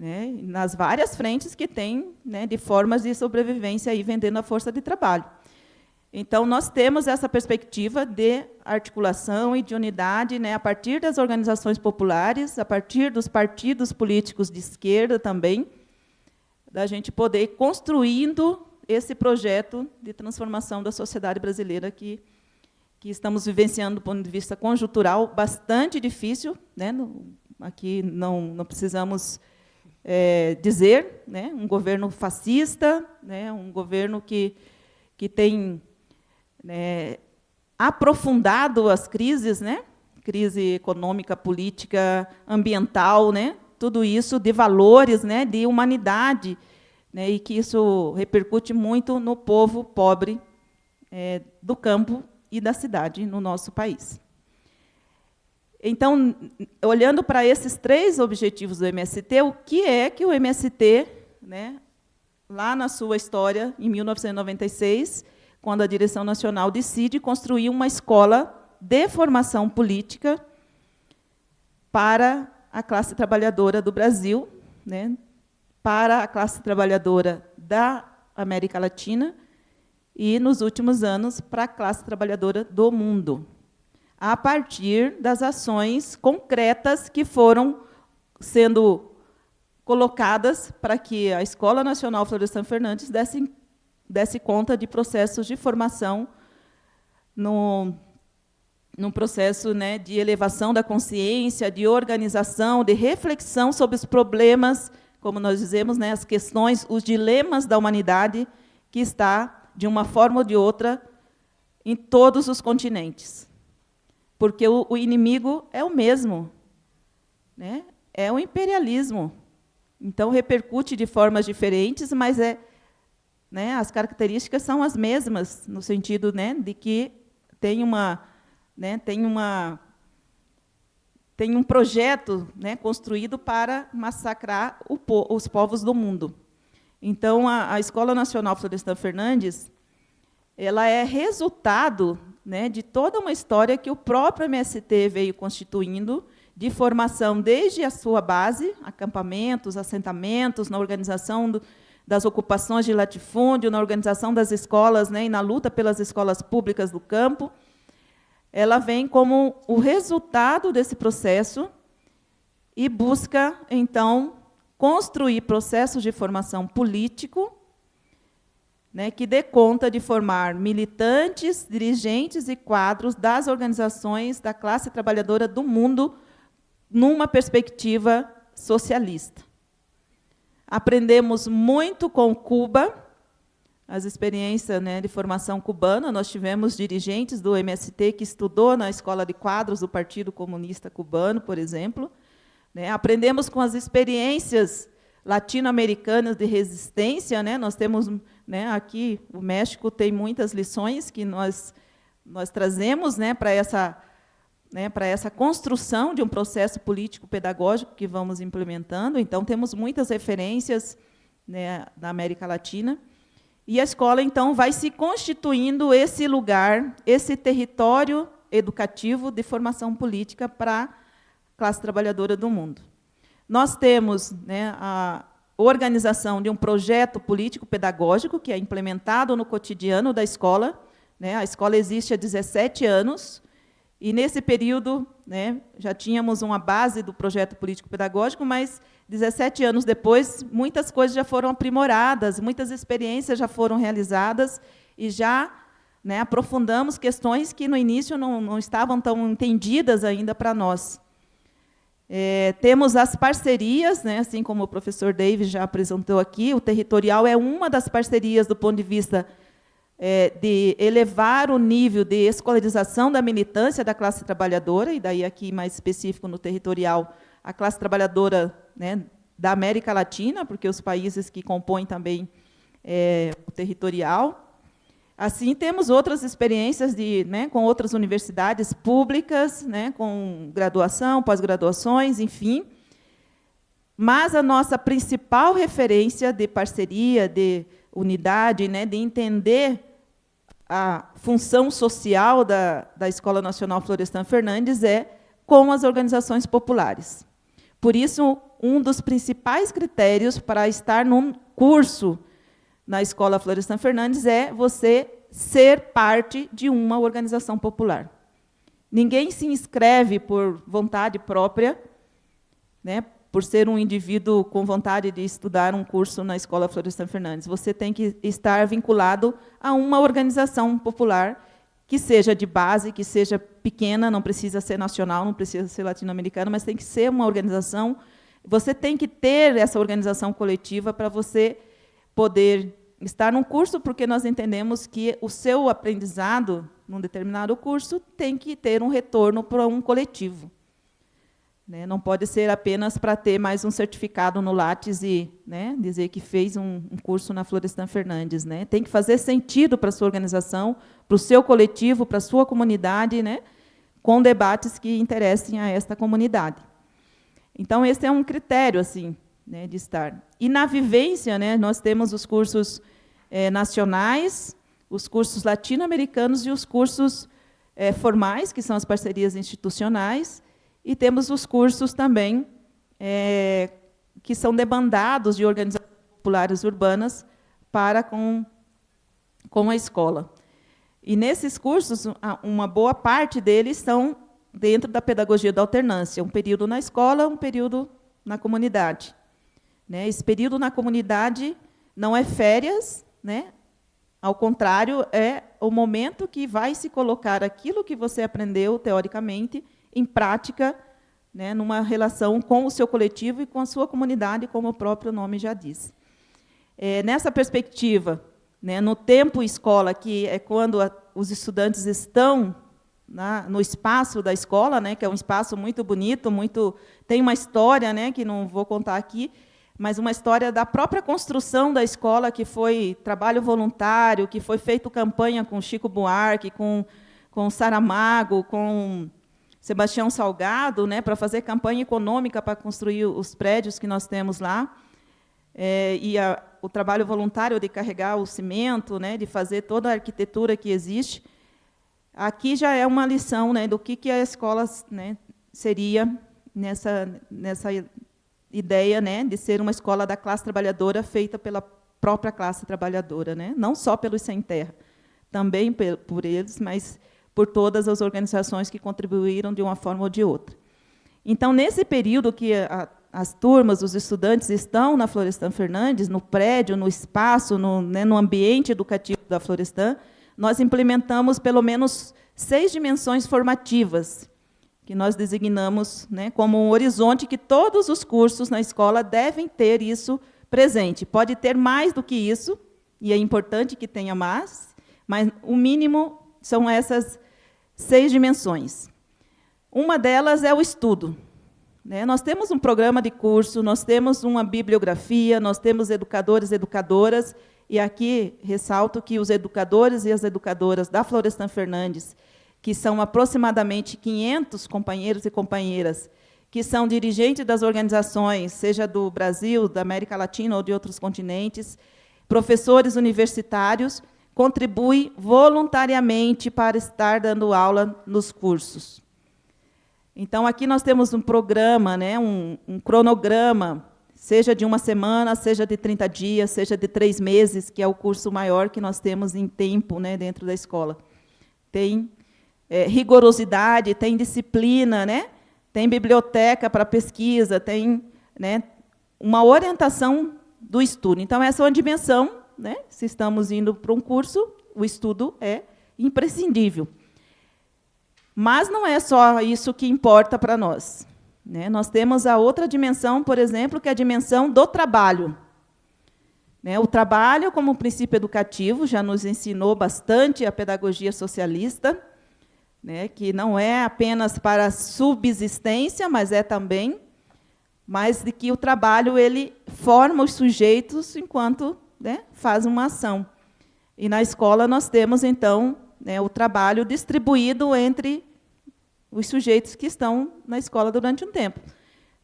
né, nas várias frentes que tem né, de formas de sobrevivência aí vendendo a força de trabalho. Então, nós temos essa perspectiva de articulação e de unidade né, a partir das organizações populares, a partir dos partidos políticos de esquerda também, da gente poder ir construindo esse projeto de transformação da sociedade brasileira que, que estamos vivenciando do ponto de vista conjuntural bastante difícil. Né, no, aqui não, não precisamos é, dizer, né, um governo fascista, né, um governo que, que tem né, aprofundado as crises, né, crise econômica, política, ambiental, né, tudo isso de valores, né, de humanidade, né, e que isso repercute muito no povo pobre é, do campo e da cidade no nosso país. Então, olhando para esses três objetivos do MST, o que é que o MST, né, lá na sua história, em 1996, quando a direção nacional decide construir uma escola de formação política para a classe trabalhadora do Brasil, né, para a classe trabalhadora da América Latina e, nos últimos anos, para a classe trabalhadora do mundo a partir das ações concretas que foram sendo colocadas para que a Escola Nacional Florestan Fernandes desse, desse conta de processos de formação no, num processo né, de elevação da consciência, de organização, de reflexão sobre os problemas, como nós dizemos, né, as questões, os dilemas da humanidade que está, de uma forma ou de outra, em todos os continentes porque o, o inimigo é o mesmo, né? é o imperialismo. Então, repercute de formas diferentes, mas é, né, as características são as mesmas, no sentido né, de que tem, uma, né, tem, uma, tem um projeto né, construído para massacrar po os povos do mundo. Então, a, a Escola Nacional Florestan Fernandes ela é resultado né, de toda uma história que o próprio MST veio constituindo, de formação desde a sua base, acampamentos, assentamentos, na organização do, das ocupações de latifúndio, na organização das escolas né, e na luta pelas escolas públicas do campo, ela vem como o resultado desse processo e busca, então, construir processos de formação político né, que dê conta de formar militantes, dirigentes e quadros das organizações da classe trabalhadora do mundo numa perspectiva socialista. Aprendemos muito com Cuba, as experiências né, de formação cubana. Nós tivemos dirigentes do MST que estudou na escola de quadros do Partido Comunista Cubano, por exemplo. Né, aprendemos com as experiências latino-americanas de resistência. Né, nós temos né? Aqui, o México tem muitas lições que nós, nós trazemos né, para essa, né, para essa construção de um processo político-pedagógico que vamos implementando. Então, temos muitas referências né, América Latina. E a escola, então, vai se constituindo esse lugar, esse território educativo de formação política para a classe trabalhadora do mundo. Nós temos né, a, organização de um projeto político-pedagógico que é implementado no cotidiano da escola. Né? A escola existe há 17 anos, e nesse período né, já tínhamos uma base do projeto político-pedagógico, mas 17 anos depois, muitas coisas já foram aprimoradas, muitas experiências já foram realizadas e já né, aprofundamos questões que no início não, não estavam tão entendidas ainda para nós. É, temos as parcerias, né, assim como o professor David já apresentou aqui, o territorial é uma das parcerias do ponto de vista é, de elevar o nível de escolarização da militância da classe trabalhadora, e daí aqui mais específico no territorial, a classe trabalhadora né, da América Latina, porque os países que compõem também é, o territorial, Assim, temos outras experiências de, né, com outras universidades públicas, né, com graduação, pós-graduações, enfim. Mas a nossa principal referência de parceria, de unidade, né, de entender a função social da, da Escola Nacional Florestan Fernandes é com as organizações populares. Por isso, um dos principais critérios para estar num curso na Escola Florestan Fernandes é você ser parte de uma organização popular. Ninguém se inscreve por vontade própria, né, por ser um indivíduo com vontade de estudar um curso na Escola Florestan Fernandes. Você tem que estar vinculado a uma organização popular que seja de base, que seja pequena, não precisa ser nacional, não precisa ser latino-americana, mas tem que ser uma organização. Você tem que ter essa organização coletiva para você poder estar num curso, porque nós entendemos que o seu aprendizado num determinado curso tem que ter um retorno para um coletivo. Né? Não pode ser apenas para ter mais um certificado no Lattes e né, dizer que fez um, um, curso na Florestan Fernandes. Né? Tem que fazer sentido para a sua organização, para o seu coletivo, para a sua comunidade, né, com debates que interessem a esta comunidade. Então, esse é um critério assim, né, de estar. E na vivência, né, nós temos os cursos é, nacionais, os cursos latino-americanos e os cursos é, formais, que são as parcerias institucionais, e temos os cursos também é, que são demandados de organizações populares urbanas para com, com a escola. E nesses cursos, uma boa parte deles são dentro da pedagogia da alternância, um período na escola, um período na comunidade. Né? Esse período na comunidade não é férias, né? ao contrário, é o momento que vai se colocar aquilo que você aprendeu teoricamente em prática, né, numa relação com o seu coletivo e com a sua comunidade, como o próprio nome já diz. É, nessa perspectiva, né, no tempo escola, que é quando a, os estudantes estão na, no espaço da escola, né, que é um espaço muito bonito, muito tem uma história, né, que não vou contar aqui, mas uma história da própria construção da escola, que foi trabalho voluntário, que foi feito campanha com Chico Buarque, com, com Saramago, com Sebastião Salgado, né, para fazer campanha econômica para construir os prédios que nós temos lá. É, e a, o trabalho voluntário de carregar o cimento, né, de fazer toda a arquitetura que existe. Aqui já é uma lição né, do que, que a escola né, seria nessa, nessa ideia né, de ser uma escola da classe trabalhadora feita pela própria classe trabalhadora, né? não só pelos sem terra, também por eles, mas por todas as organizações que contribuíram de uma forma ou de outra. Então, nesse período que a, as turmas, os estudantes estão na Florestan Fernandes, no prédio, no espaço, no, né, no ambiente educativo da Florestan, nós implementamos pelo menos seis dimensões formativas, que nós designamos né, como um horizonte que todos os cursos na escola devem ter isso presente. Pode ter mais do que isso, e é importante que tenha mais, mas o mínimo são essas seis dimensões. Uma delas é o estudo. Né? Nós temos um programa de curso, nós temos uma bibliografia, nós temos educadores e educadoras, e aqui ressalto que os educadores e as educadoras da Florestan Fernandes que são aproximadamente 500 companheiros e companheiras, que são dirigentes das organizações, seja do Brasil, da América Latina ou de outros continentes, professores universitários, contribuem voluntariamente para estar dando aula nos cursos. Então, aqui nós temos um programa, né, um, um cronograma, seja de uma semana, seja de 30 dias, seja de três meses, que é o curso maior que nós temos em tempo né, dentro da escola. Tem é, rigorosidade, tem disciplina, né? tem biblioteca para pesquisa, tem né, uma orientação do estudo. Então, essa é uma dimensão, né? se estamos indo para um curso, o estudo é imprescindível. Mas não é só isso que importa para nós. Né? Nós temos a outra dimensão, por exemplo, que é a dimensão do trabalho. Né? O trabalho, como princípio educativo, já nos ensinou bastante a pedagogia socialista, né? que não é apenas para subsistência, mas é também, mas de que o trabalho ele forma os sujeitos enquanto né, faz uma ação. E na escola nós temos, então, né, o trabalho distribuído entre os sujeitos que estão na escola durante um tempo.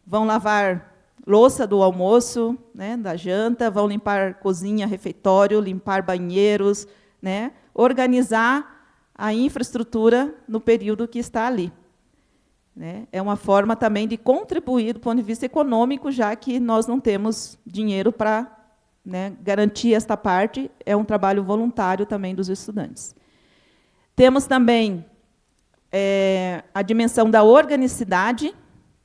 Vão lavar louça do almoço, né, da janta, vão limpar cozinha, refeitório, limpar banheiros, né, organizar a infraestrutura no período que está ali. Né. É uma forma também de contribuir do ponto de vista econômico, já que nós não temos dinheiro para né, garantir esta parte, é um trabalho voluntário também dos estudantes. Temos também é, a dimensão da organicidade.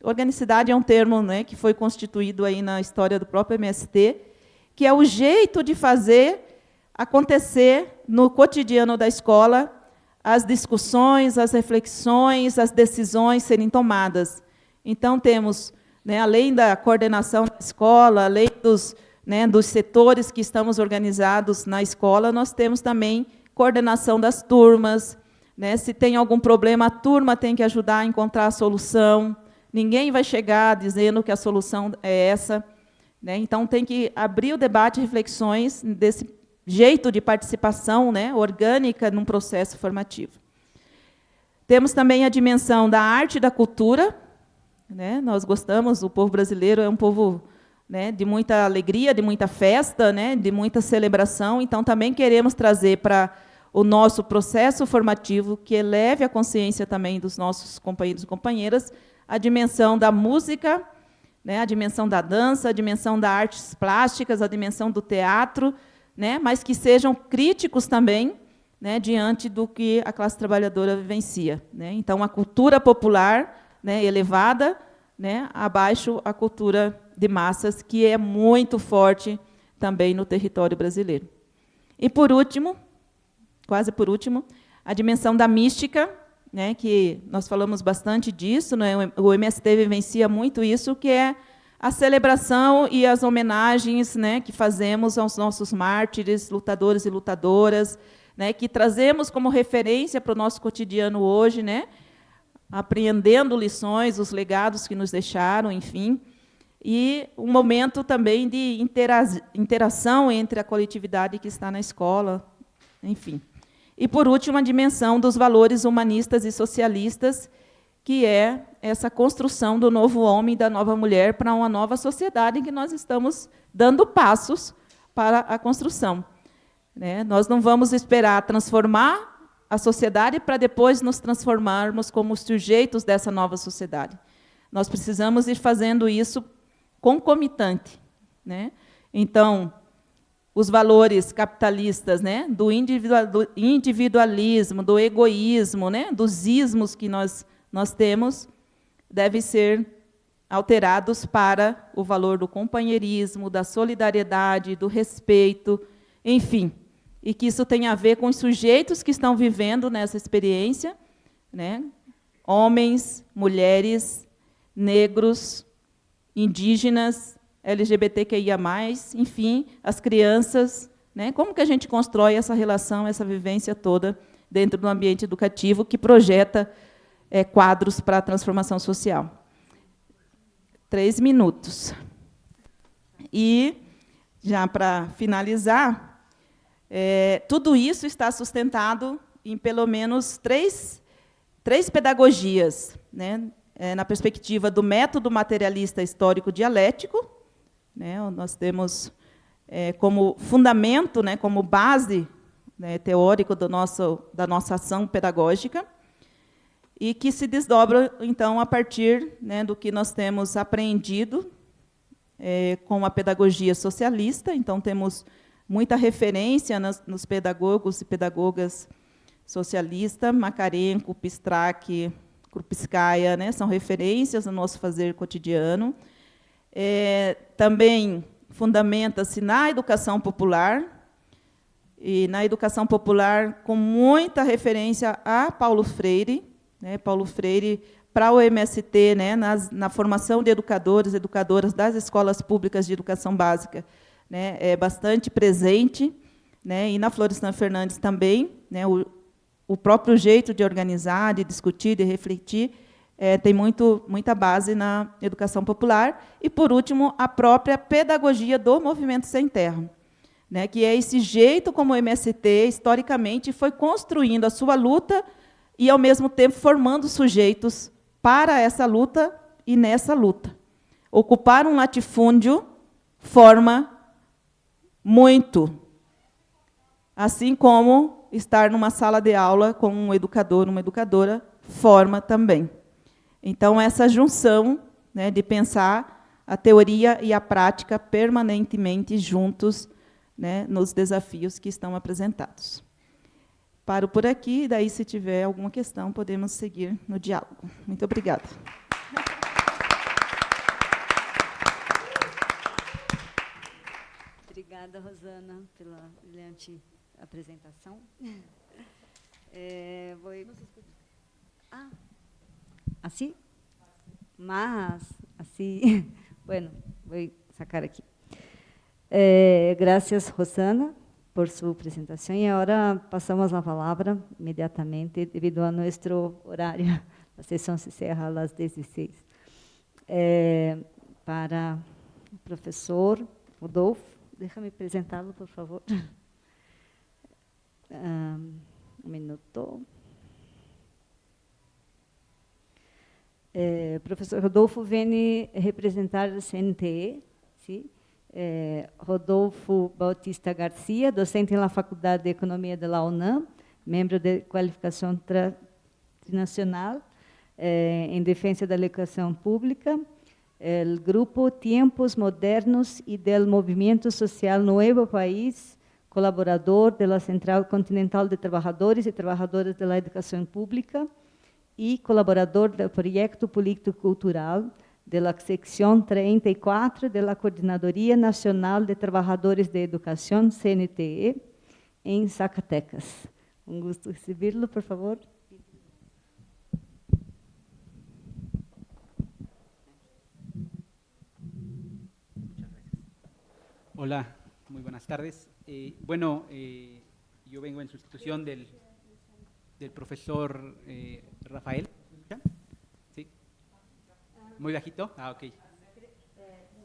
Organicidade é um termo né, que foi constituído aí na história do próprio MST, que é o jeito de fazer acontecer no cotidiano da escola as discussões, as reflexões, as decisões serem tomadas. Então, temos, né, além da coordenação da escola, além dos, né, dos setores que estamos organizados na escola, nós temos também coordenação das turmas, né? Se tem algum problema, a turma tem que ajudar a encontrar a solução. Ninguém vai chegar dizendo que a solução é essa. Né? Então, tem que abrir o debate reflexões desse jeito de participação né, orgânica num processo formativo. Temos também a dimensão da arte e da cultura. Né? Nós gostamos, o povo brasileiro é um povo né, de muita alegria, de muita festa, né, de muita celebração. Então, também queremos trazer para o nosso processo formativo, que eleve a consciência também dos nossos companheiros e companheiras, a dimensão da música, né, a dimensão da dança, a dimensão das artes plásticas, a dimensão do teatro, né, mas que sejam críticos também né, diante do que a classe trabalhadora vivencia. Né. Então, a cultura popular né, elevada, né, abaixo a cultura de massas, que é muito forte também no território brasileiro. E, por último, quase por último, a dimensão da mística, né, que nós falamos bastante disso, né, o MST vivencia muito isso, que é a celebração e as homenagens né, que fazemos aos nossos mártires, lutadores e lutadoras, né, que trazemos como referência para o nosso cotidiano hoje, né, apreendendo lições, os legados que nos deixaram, enfim, e um momento também de interação entre a coletividade que está na escola, enfim. E, por último, a dimensão dos valores humanistas e socialistas, que é essa construção do novo homem e da nova mulher para uma nova sociedade em que nós estamos dando passos para a construção. Né? Nós não vamos esperar transformar a sociedade para depois nos transformarmos como sujeitos dessa nova sociedade. Nós precisamos ir fazendo isso concomitante. Né? Então, os valores capitalistas, né, do, individualismo, do egoísmo, né, dos ismos que nós, nós temos, devem ser alterados para o valor do companheirismo, da solidariedade, do respeito, enfim, e que isso tenha a ver com os sujeitos que estão vivendo nessa experiência, né, homens, mulheres, negros, indígenas, LGBTQIA+, enfim, as crianças, né? Como que a gente constrói essa relação, essa vivência toda dentro do ambiente educativo que projeta é, quadros para a transformação social? Três minutos. E, já para finalizar, é, tudo isso está sustentado em pelo menos três, três pedagogias, né? É, na perspectiva do método materialista histórico dialético, né? Nós temos é, como fundamento, né, como base né, teórico do nosso, da nossa ação pedagógica, e que se desdobra, então, a partir né, do que nós temos aprendido é, com a pedagogia socialista. Então, temos muita referência nos, pedagogos e pedagogas socialistas, Macarenko, Pistrac, Krupskaya, né, são referências no nosso fazer cotidiano. É, também fundamenta-se na educação popular, e na educação popular com muita referência a Paulo Freire, né, Paulo Freire para o MST, né, nas, na formação de educadores, educadoras das escolas públicas de educação básica, né, é bastante presente, né, e na Florestan Fernandes também, né, o, o próprio jeito de organizar, de discutir, de refletir, é, tem muito, muita base na educação popular. E, por último, a própria pedagogia do movimento sem terra, né, que é esse jeito como o MST, historicamente, foi construindo a sua luta e, ao mesmo tempo, formando sujeitos para essa luta e nessa luta. Ocupar um latifúndio forma muito, assim como estar numa sala de aula com um educador, uma educadora, forma também. Então, essa junção né, de pensar a teoria e a prática permanentemente juntos né, nos desafios que estão apresentados. Paro por aqui, daí, se tiver alguma questão, podemos seguir no diálogo. Muito obrigada. Obrigada, Rosana, pela brilhante apresentação. É, vou... Ah, assim? Mas, assim... Bueno, vou sacar aqui. É, graças, Rosana, por sua apresentação. E agora passamos a palavra imediatamente, devido a nosso horário. A sessão se encerra às 16. É, para o professor Rodolfo, deixa-me apresentá-lo, por favor. Um, um minuto. É, professor Rodolfo vem representar o CNTE, sim? É, Rodolfo Bautista Garcia, docente na Faculdade de Economia da UNAM, membro de qualificação nacional é, em defesa da educação pública, o grupo Tempos Modernos e do Movimento Social Novo País, colaborador da Central Continental de Trabalhadores e Trabalhadoras da Educação Pública e colaborador do projeto político-cultural da secção 34 da Coordenadoria Nacional de Trabalhadores de Educação, CNTE, em Zacatecas. Um gosto recebê-lo, por favor. Hola, muy buenas tardes. Eh, bueno, eh, yo vengo en sustitución del, del profesor eh, Rafael. ¿Sí? Muy bajito. Ah, ok.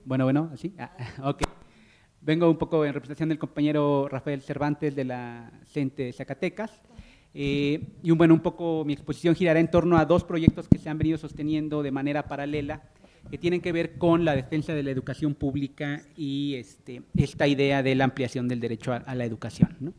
Bueno, bueno, así. Ah. Vengo un poco en representación del compañero Rafael Cervantes de la CENTE Zacatecas. y un, bueno, un poco mi exposición girará en torno a dos proyectos que se han venido sosteniendo de manera paralela que tienen que ver con la defensa de la educación pública y este, esta idea de la ampliación del derecho a, la educación.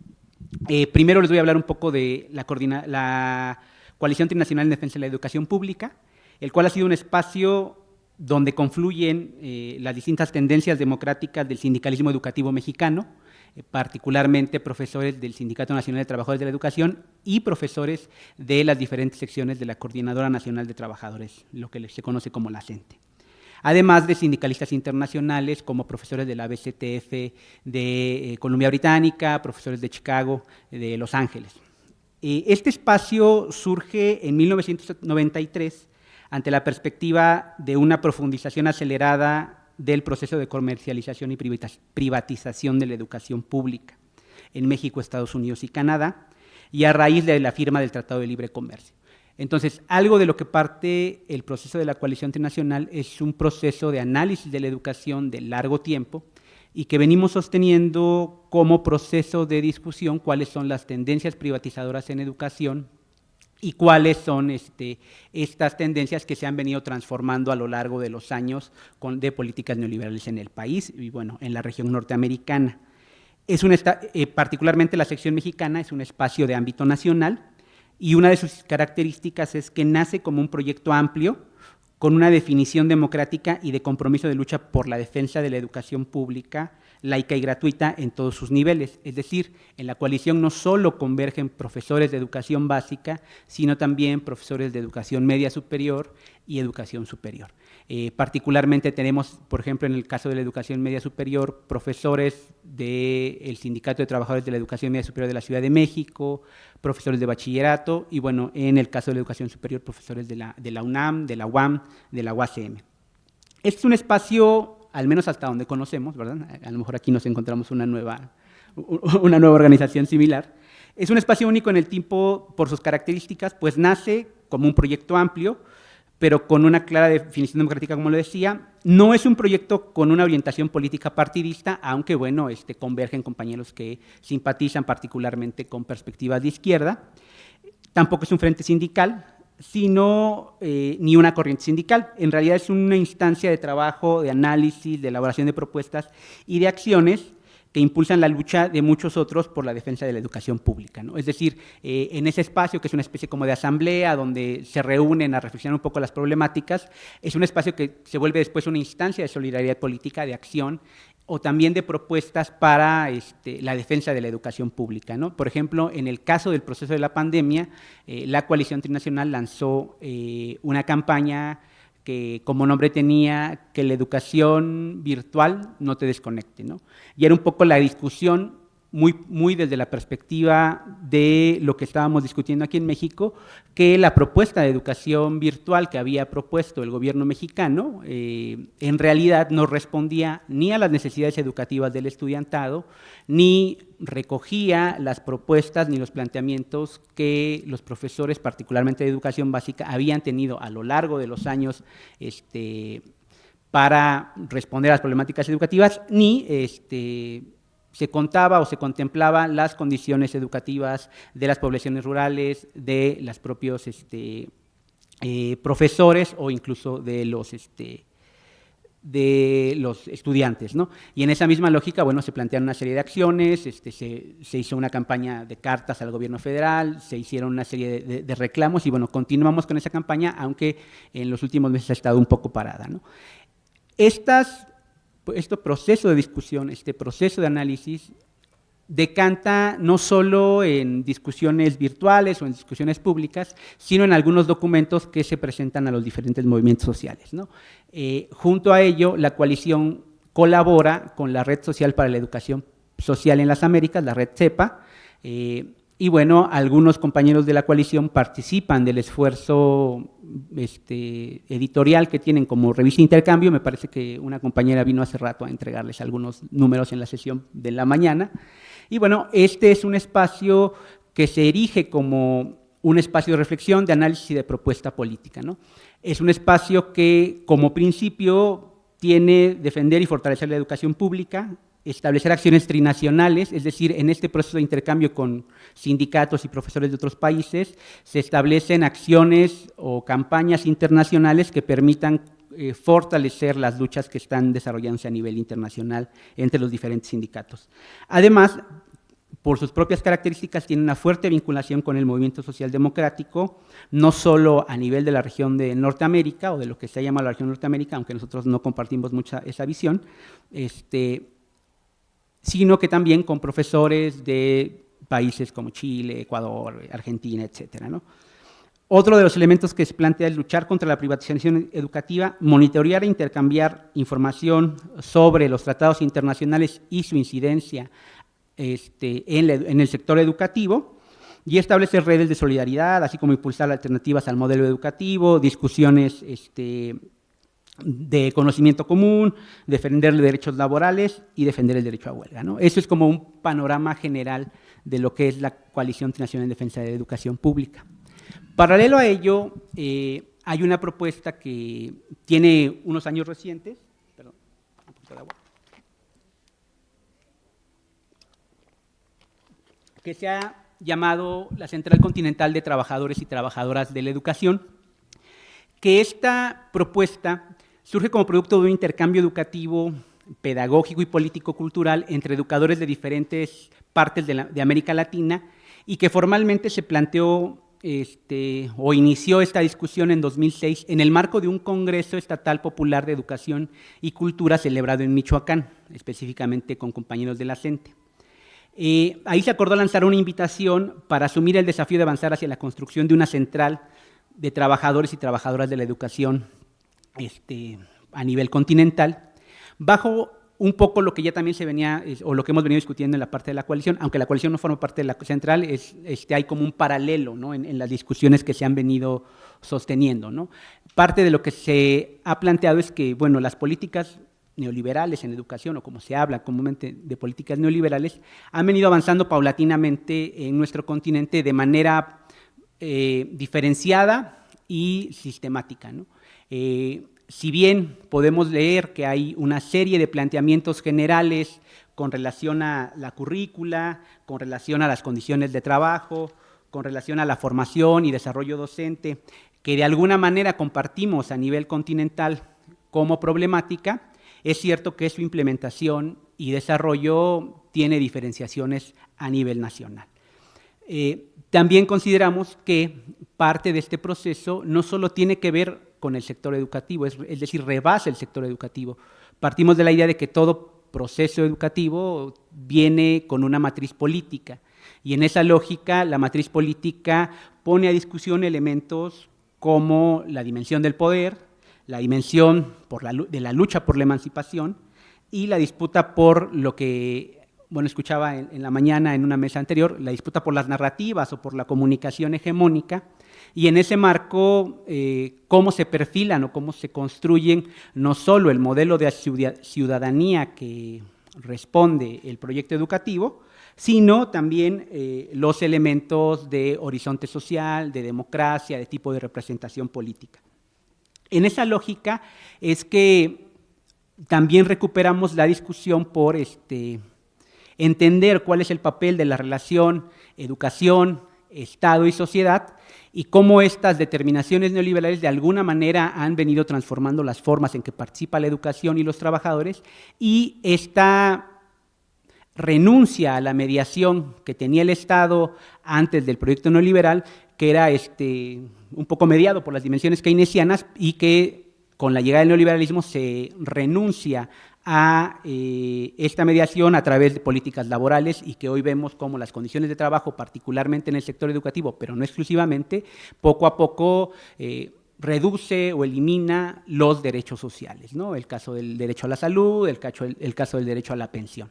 Eh, primero les voy a hablar un poco de la, la Coalición Internacional en Defensa de la Educación Pública, el cual ha sido un espacio donde confluyen eh, las distintas tendencias democráticas del sindicalismo educativo mexicano, eh, particularmente profesores del Sindicato Nacional de Trabajadores de la Educación y profesores de las diferentes secciones de la Coordinadora Nacional de Trabajadores, lo que se conoce como la CENTE además de sindicalistas internacionales como profesores de la BCTF de eh, Columbia Británica, profesores de Chicago, de Los Ángeles. este espacio surge en 1993 ante la perspectiva de una profundización acelerada del proceso de comercialización y privatización de la educación pública en México, Estados Unidos y Canadá, y a raíz de la firma del Tratado de Libre Comercio. Entonces, algo de lo que parte el proceso de la coalición internacional es un proceso de análisis de la educación de largo tiempo y que venimos sosteniendo como proceso de discusión cuáles son las tendencias privatizadoras en educación y cuáles son este, estas tendencias que se han venido transformando a lo largo de los años con, de políticas neoliberales en el país y bueno, en la región norteamericana. Es eh, particularmente la sección mexicana es un espacio de ámbito nacional, y una de sus características es que nace como un proyecto amplio, con una definición democrática y de compromiso de lucha por la defensa de la educación pública, laica y gratuita en todos sus niveles. Es decir, en la coalición no solo convergen profesores de educación básica, sino también profesores de educación media superior y educación superior. Eh, particularmente tenemos, por ejemplo, en el caso de la educación media superior, profesores del Sindicato de Trabajadores de la Educación Media Superior de la Ciudad de México, profesores de bachillerato y, bueno, en el caso de la educación superior, profesores de la, de la UNAM, de la UAM, de la UACM. Este es un espacio, al menos hasta donde conocemos, ¿verdad? A lo mejor aquí nos encontramos una nueva, una nueva organización similar. Es un espacio único en el tiempo por sus características, pues nace como un proyecto amplio, pero con una clara definición democrática, como lo decía. No es un proyecto con una orientación política partidista, aunque, bueno, este, convergen compañeros que simpatizan particularmente con perspectivas de izquierda. Tampoco es un frente sindical, sino eh, ni una corriente sindical. En realidad es una instancia de trabajo, de análisis, de elaboración de propuestas y de acciones impulsan la lucha de muchos otros por la defensa de la educación pública. ¿no? Es decir, eh, en ese espacio que es una especie como de asamblea donde se reúnen a reflexionar un poco las problemáticas, es un espacio que se vuelve después una instancia de solidaridad política, de acción o también de propuestas para este, la defensa de la educación pública. ¿no? Por ejemplo, en el caso del proceso de la pandemia, eh, la Coalición Trinacional lanzó eh, una campaña que como nombre tenía que la educación virtual no te desconecte. ¿no? Y era un poco la discusión muy, desde la perspectiva de lo que estábamos discutiendo aquí en México, que la propuesta de educación virtual que había propuesto el gobierno mexicano eh, en realidad no respondía ni a las necesidades educativas del estudiantado, ni recogía las propuestas ni los planteamientos que los profesores, particularmente de educación básica, habían tenido a lo largo de los años este, para responder a las problemáticas educativas, ni este, se contaba o se contemplaba las condiciones educativas de las poblaciones rurales, de los propios este, eh, profesores o incluso de los, este, de los estudiantes. ¿no? Y en esa misma lógica, bueno, se plantearon una serie de acciones, este, se, hizo una campaña de cartas al gobierno federal, se hicieron una serie de, reclamos y bueno, continuamos con esa campaña, aunque en los últimos meses ha estado un poco parada. Estas este proceso de discusión, este proceso de análisis, decanta no solo en discusiones virtuales o en discusiones públicas, sino en algunos documentos que se presentan a los diferentes movimientos sociales. Eh, junto a ello, la coalición colabora con la Red Social para la Educación Social en las Américas, la Red CEPA, eh, y bueno, algunos compañeros de la coalición participan del esfuerzo este, editorial que tienen como revista Intercambio. Me parece que una compañera vino hace rato a entregarles algunos números en la sesión de la mañana. Y bueno, este es un espacio que se erige como un espacio de reflexión, de análisis y de propuesta política. ¿no? Es un espacio que, como principio, tiene defender y fortalecer la educación pública, establecer acciones trinacionales, es decir, en este proceso de intercambio con sindicatos y profesores de otros países, se establecen acciones o campañas internacionales que permitan eh, fortalecer las luchas que están desarrollándose a nivel internacional entre los diferentes sindicatos. Además, por sus propias características, tiene una fuerte vinculación con el movimiento social democrático, no solo a nivel de la región de Norteamérica o de lo que se llama la región Norteamérica, aunque nosotros no compartimos mucha esa visión, este, sino que también con profesores de países como Chile, Ecuador, Argentina, etc. Otro de los elementos que se plantea es luchar contra la privatización educativa, monitorear e intercambiar información sobre los tratados internacionales y su incidencia este, en, el sector educativo, y establecer redes de solidaridad, así como impulsar alternativas al modelo educativo, discusiones este, de conocimiento común, defender derechos laborales y defender el derecho a huelga. ¿no? Eso es como un panorama general de lo que es la Coalición Nacional en Defensa de la Educación Pública. Paralelo a ello, eh, hay una propuesta que tiene unos años recientes, perdón, que se ha llamado la Central Continental de Trabajadores y Trabajadoras de la Educación, que esta propuesta surge como producto de un intercambio educativo, pedagógico y político-cultural entre educadores de diferentes partes de, América Latina y que formalmente se planteó este, o inició esta discusión en 2006 en el marco de un Congreso Estatal Popular de Educación y Cultura celebrado en Michoacán, específicamente con compañeros de la CENTE. Eh, ahí se acordó lanzar una invitación para asumir el desafío de avanzar hacia la construcción de una central de trabajadores y trabajadoras de la educación este, a nivel continental, bajo un poco lo que ya también se venía, o lo que hemos venido discutiendo en la parte de la coalición, aunque la coalición no forma parte de la central, es, este, hay como un paralelo ¿no? en, las discusiones que se han venido sosteniendo. ¿no? Parte de lo que se ha planteado es que, bueno, las políticas neoliberales en educación, o como se habla comúnmente de políticas neoliberales, han venido avanzando paulatinamente en nuestro continente de manera eh, diferenciada y sistemática. ¿no? Eh, si bien podemos leer que hay una serie de planteamientos generales con relación a la currícula, con relación a las condiciones de trabajo, con relación a la formación y desarrollo docente, que de alguna manera compartimos a nivel continental como problemática, es cierto que su implementación y desarrollo tiene diferenciaciones a nivel nacional. Eh, también consideramos que parte de este proceso no solo tiene que ver con el sector educativo, es, decir, rebasa el sector educativo. Partimos de la idea de que todo proceso educativo viene con una matriz política y en esa lógica la matriz política pone a discusión elementos como la dimensión del poder, la dimensión de la lucha por la emancipación y la disputa por lo que, bueno, escuchaba en la mañana en una mesa anterior, la disputa por las narrativas o por la comunicación hegemónica, y en ese marco, eh, cómo se perfilan o cómo se construyen no solo el modelo de ciudadanía que responde el proyecto educativo, sino también eh, los elementos de horizonte social, de democracia, de tipo de representación política. En esa lógica es que también recuperamos la discusión por este, entender cuál es el papel de la relación educación, Estado y sociedad y cómo estas determinaciones neoliberales de alguna manera han venido transformando las formas en que participa la educación y los trabajadores y esta renuncia a la mediación que tenía el Estado antes del proyecto neoliberal, que era este, un poco mediado por las dimensiones keynesianas y que con la llegada del neoliberalismo se renuncia a eh, esta mediación a través de políticas laborales y que hoy vemos como las condiciones de trabajo, particularmente en el sector educativo, pero no exclusivamente, poco a poco eh, reduce o elimina los derechos sociales, ¿no? el caso del derecho a la salud, el caso, el, caso del derecho a la pensión.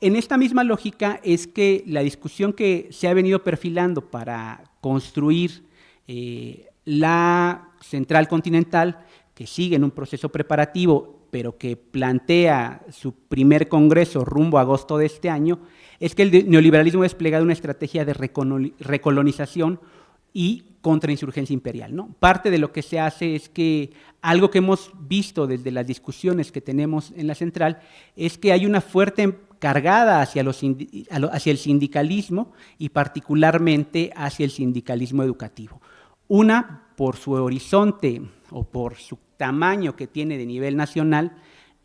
En esta misma lógica es que la discusión que se ha venido perfilando para construir eh, la central continental, que sigue en un proceso preparativo pero que plantea su primer congreso rumbo a agosto de este año, es que el neoliberalismo ha desplegado una estrategia de recolonización y contrainsurgencia imperial. ¿no? Parte de lo que se hace es que algo que hemos visto desde las discusiones que tenemos en la central es que hay una fuerte cargada hacia, los, hacia el sindicalismo y particularmente hacia el sindicalismo educativo. Una, por su horizonte o por su tamaño que tiene de nivel nacional,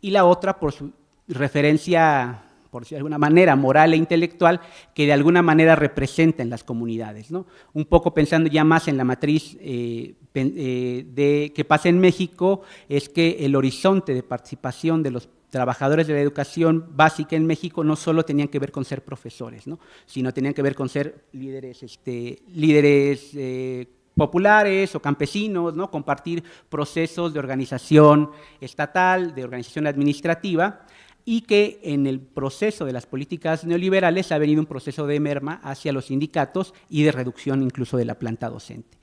y la otra por su referencia, por decirlo de alguna manera, moral e intelectual, que de alguna manera representa en las comunidades. ¿no? Un poco pensando ya más en la matriz eh, eh, de, que pasa en México, es que el horizonte de participación de los trabajadores de la educación básica en México no solo tenían que ver con ser profesores, ¿no? sino tenían que ver con ser líderes, este, líderes eh, populares o campesinos, ¿no? compartir procesos de organización estatal, de organización administrativa, y que en el proceso de las políticas neoliberales ha venido un proceso de merma hacia los sindicatos y de reducción incluso de la planta docente.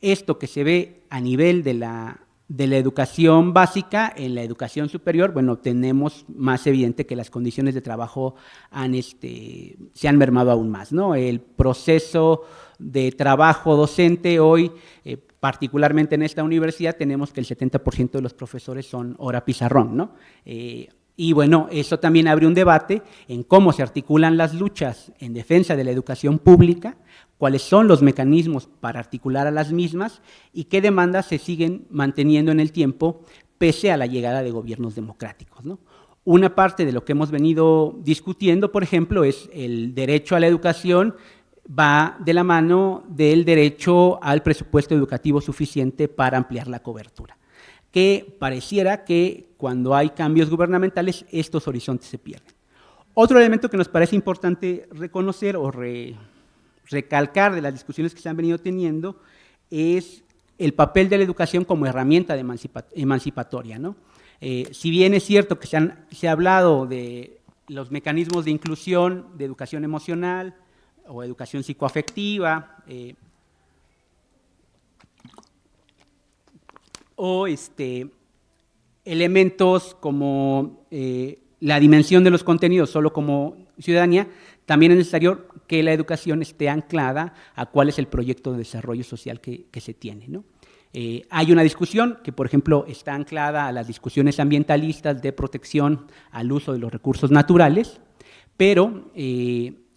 Esto que se ve a nivel de la, de la educación básica, en la educación superior, bueno, tenemos más evidente que las condiciones de trabajo han, este, se han mermado aún más. ¿no? El proceso de trabajo docente hoy, eh, particularmente en esta universidad, tenemos que el 70% de los profesores son hora pizarrón, ¿no? Eh, y bueno, eso también abre un debate en cómo se articulan las luchas en defensa de la educación pública, cuáles son los mecanismos para articular a las mismas y qué demandas se siguen manteniendo en el tiempo pese a la llegada de gobiernos democráticos. ¿no? Una parte de lo que hemos venido discutiendo, por ejemplo, es el derecho a la educación va de la mano del derecho al presupuesto educativo suficiente para ampliar la cobertura, que pareciera que cuando hay cambios gubernamentales estos horizontes se pierden. Otro elemento que nos parece importante reconocer o recalcar de las discusiones que se han venido teniendo es el papel de la educación como herramienta emancipatoria. ¿no? Eh, si bien es cierto que se, se, ha hablado de los mecanismos de inclusión, de educación emocional o educación psicoafectiva, eh, o este, elementos como eh, la dimensión de los contenidos solo como ciudadanía, también es necesario que la educación esté anclada a cuál es el proyecto de desarrollo social que, se tiene. ¿no? Eh, hay una discusión que, por ejemplo, está anclada a las discusiones ambientalistas de protección al uso de los recursos naturales, pero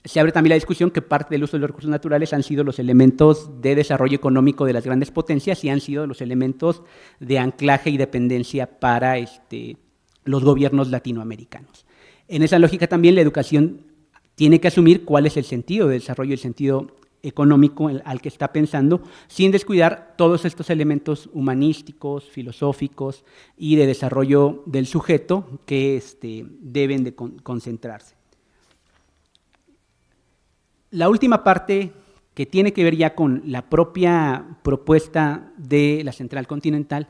se abre también la discusión que parte del uso de los recursos naturales han sido los elementos de desarrollo económico de las grandes potencias y han sido los elementos de anclaje y dependencia para este, los gobiernos latinoamericanos. En esa lógica también la educación tiene que asumir cuál es el sentido de desarrollo el sentido económico al que está pensando, sin descuidar todos estos elementos humanísticos, filosóficos y de desarrollo del sujeto que este, deben de concentrarse. La última parte que tiene que ver ya con la propia propuesta de la Central Continental,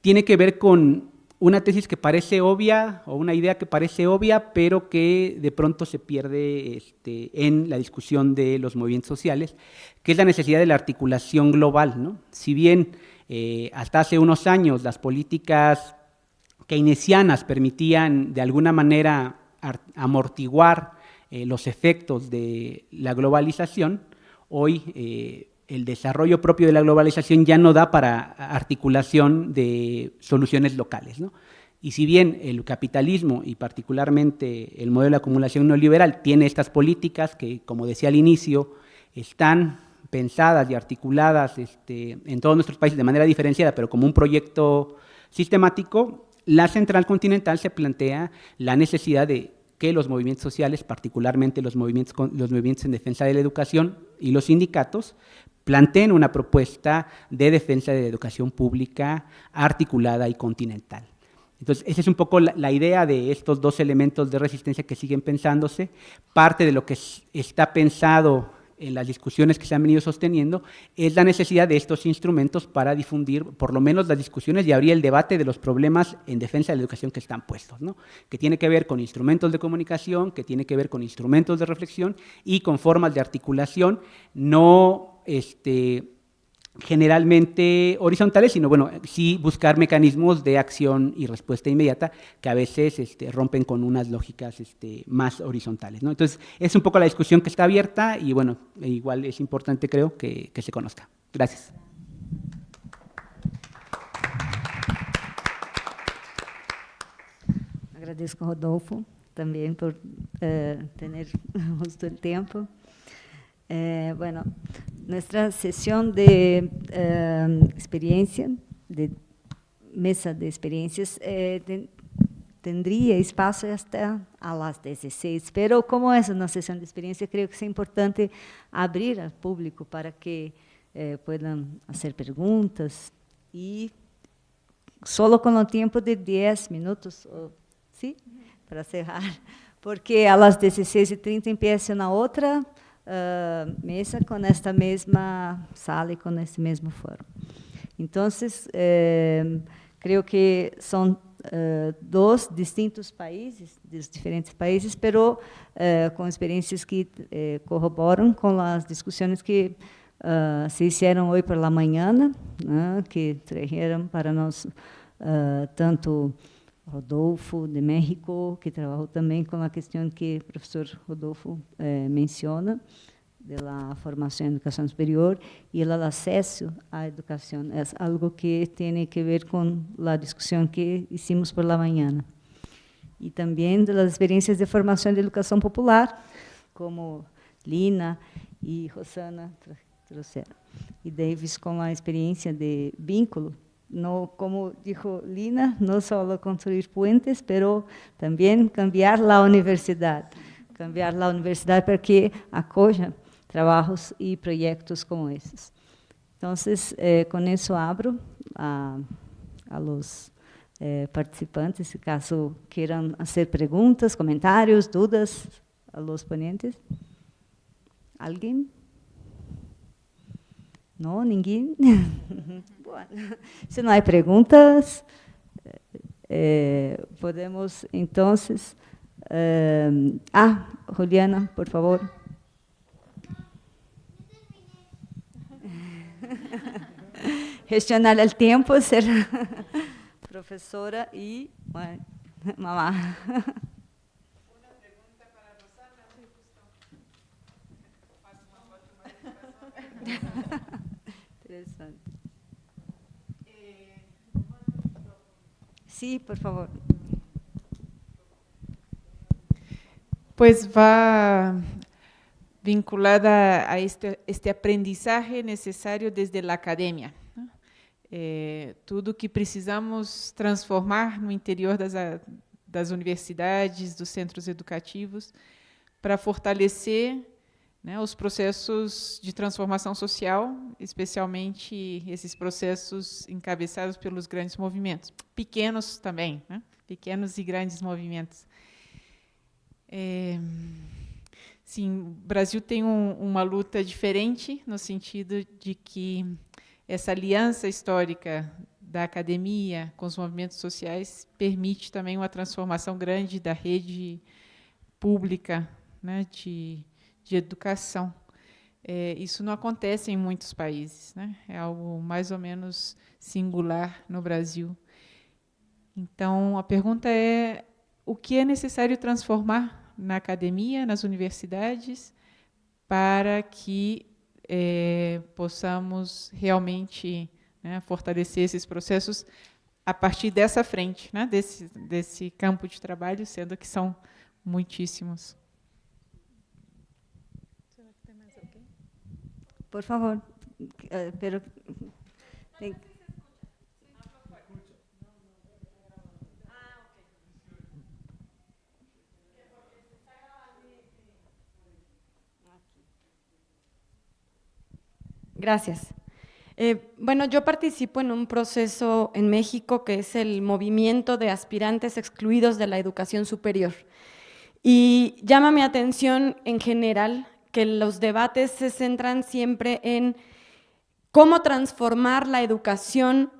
tiene que ver con una tesis que parece obvia o una idea que parece obvia, pero que de pronto se pierde este, en la discusión de los movimientos sociales, que es la necesidad de la articulación global. ¿no? Si bien eh, hasta hace unos años las políticas keynesianas permitían de alguna manera amortiguar eh, los efectos de la globalización, hoy eh, el desarrollo propio de la globalización ya no da para articulación de soluciones locales. Y si bien el capitalismo y particularmente el modelo de acumulación neoliberal tiene estas políticas que, como decía al inicio, están pensadas y articuladas este, en todos nuestros países de manera diferenciada, pero como un proyecto sistemático, la Central Continental se plantea la necesidad de que los movimientos sociales, particularmente los movimientos, los movimientos en defensa de la educación y los sindicatos, planteen una propuesta de defensa de la educación pública articulada y continental. Entonces, esa es un poco la, la, idea de estos dos elementos de resistencia que siguen pensándose. Parte de lo que está pensado en las discusiones que se han venido sosteniendo, es la necesidad de estos instrumentos para difundir por lo menos las discusiones y abrir el debate de los problemas en defensa de la educación que están puestos, ¿no? que tiene que ver con instrumentos de comunicación, que tiene que ver con instrumentos de reflexión y con formas de articulación, no este, generalmente horizontales, sino bueno, sí buscar mecanismos de acción y respuesta inmediata que a veces este, rompen con unas lógicas este, más horizontales. ¿no? Entonces, es un poco la discusión que está abierta y bueno, igual es importante creo que, que se conozca. Gracias. Agradezco Rodolfo también por uh, tener justo el tiempo. Eh, bueno, nuestra sesión de eh, experiencia, de mesa de experiencias, eh, de, tendría espaço hasta a las 16, pero como es una sesión de experiencia, creo que es importante abrir al público para que eh, puedan hacer preguntas y solo con el tiempo de 10 minutos, ¿sí? Para cerrar, porque a las 16h30 empieza una otra uh, mesa com esta mesma sala e com este mesmo foro. Então, eh, creio que são uh, distintos países, dos diferentes países, pero uh, com experiências que uh, corroboram com as discussões que se fizeram hoje pela manhã, né, que trajeron para nós tanto Rodolfo de México, que trabalhou também com a questão que o professor Rodolfo eh, menciona, da formação em educação superior, e o acesso à educação. É algo que tem que ver com a discussão que hicimos por la manhã. E também das experiências de formação de educação popular, como Lina e Rosana trouxeram. E Davis com a experiência de vínculo no, como dijo Lina, no solo construir puentes, pero también cambiar la universidad, cambiar la universidad para que acoja trabajos y proyectos como esses. Entonces, eh, con eso abro a, a los eh, participantes, si caso quieran hacer preguntas, comentarios, dudas a los ponentes. ¿Alguien? Não, ninguém? bueno, se não há perguntas, eh, podemos então... Eh, ah, Juliana, por favor. Gestionar o tempo, ser professora e mamá. Interesante. Sí, por favor. Pues va vinculada a este, este aprendizaje necesario desde la academia. É, tudo que precisamos transformar no interior das, das universidades, dos centros educativos, para fortalecer né, os processos de transformação social, especialmente esses processos encabeçados pelos grandes movimentos, pequenos também, né, pequenos e grandes movimentos. É, sim, o Brasil tem um, uma luta diferente, no sentido de que essa aliança histórica da academia com os movimentos sociais permite também uma transformação grande da rede pública né, de de educação. É, isso não acontece em muitos países, né? é algo mais ou menos singular no Brasil. Então, a pergunta é, o que é necessário transformar na academia, nas universidades, para que é, possamos realmente né, fortalecer esses processos a partir dessa frente, né, desse, desse campo de trabalho, sendo que são muitíssimos. Por favor, pero. Gracias. Eh, bueno, yo participo en un proceso en México que es el movimiento de aspirantes excluidos de la educación superior. Y llama mi atención en general que los debates se centran siempre en cómo transformar la educación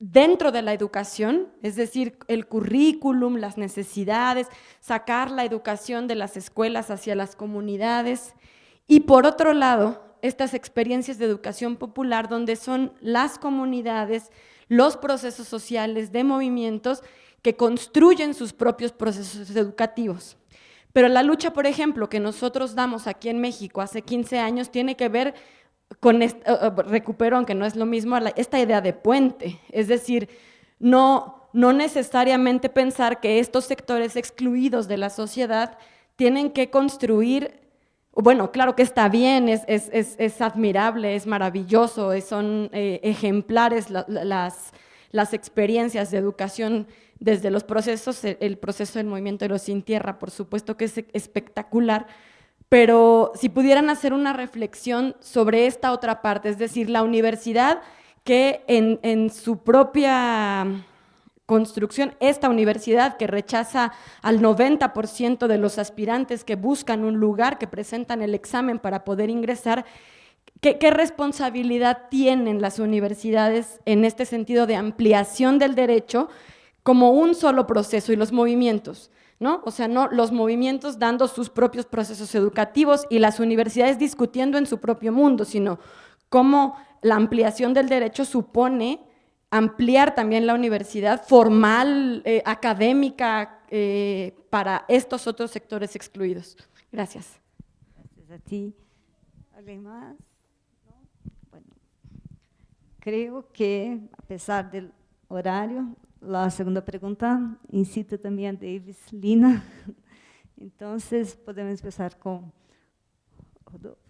dentro de la educación, es decir, el currículum, las necesidades, sacar la educación de las escuelas hacia las comunidades. Y por otro lado, estas experiencias de educación popular donde son las comunidades, los procesos sociales de movimientos que construyen sus propios procesos educativos. Pero la lucha, por ejemplo, que nosotros damos aquí en México hace 15 años tiene que ver con, eh, eh, recupero, aunque no es lo mismo, esta idea de puente. Es decir, no, no necesariamente pensar que estos sectores excluidos de la sociedad tienen que construir, bueno, claro que está bien, es, es, es, admirable, es maravilloso, son eh, ejemplares las, las experiencias de educación desde los procesos, el proceso del movimiento de los sin tierra, por supuesto que es espectacular, pero si pudieran hacer una reflexión sobre esta otra parte, es decir, la universidad que en, en su propia construcción, esta universidad que rechaza al 90% de los aspirantes que buscan un lugar, que presentan el examen para poder ingresar, ¿Qué, responsabilidad tienen las universidades en este sentido de ampliación del derecho como un solo proceso y los movimientos? ¿no? O sea, no los movimientos dando sus propios procesos educativos y las universidades discutiendo en su propio mundo, sino cómo la ampliación del derecho supone ampliar también la universidad formal, eh, académica, eh, para estos otros sectores excluidos. Gracias. Gracias a ti. ¿Alguien más? Creo que, apesar do horário, a segunda pergunta incita também a Davis Lina. Então, podemos começar com Rodolfo.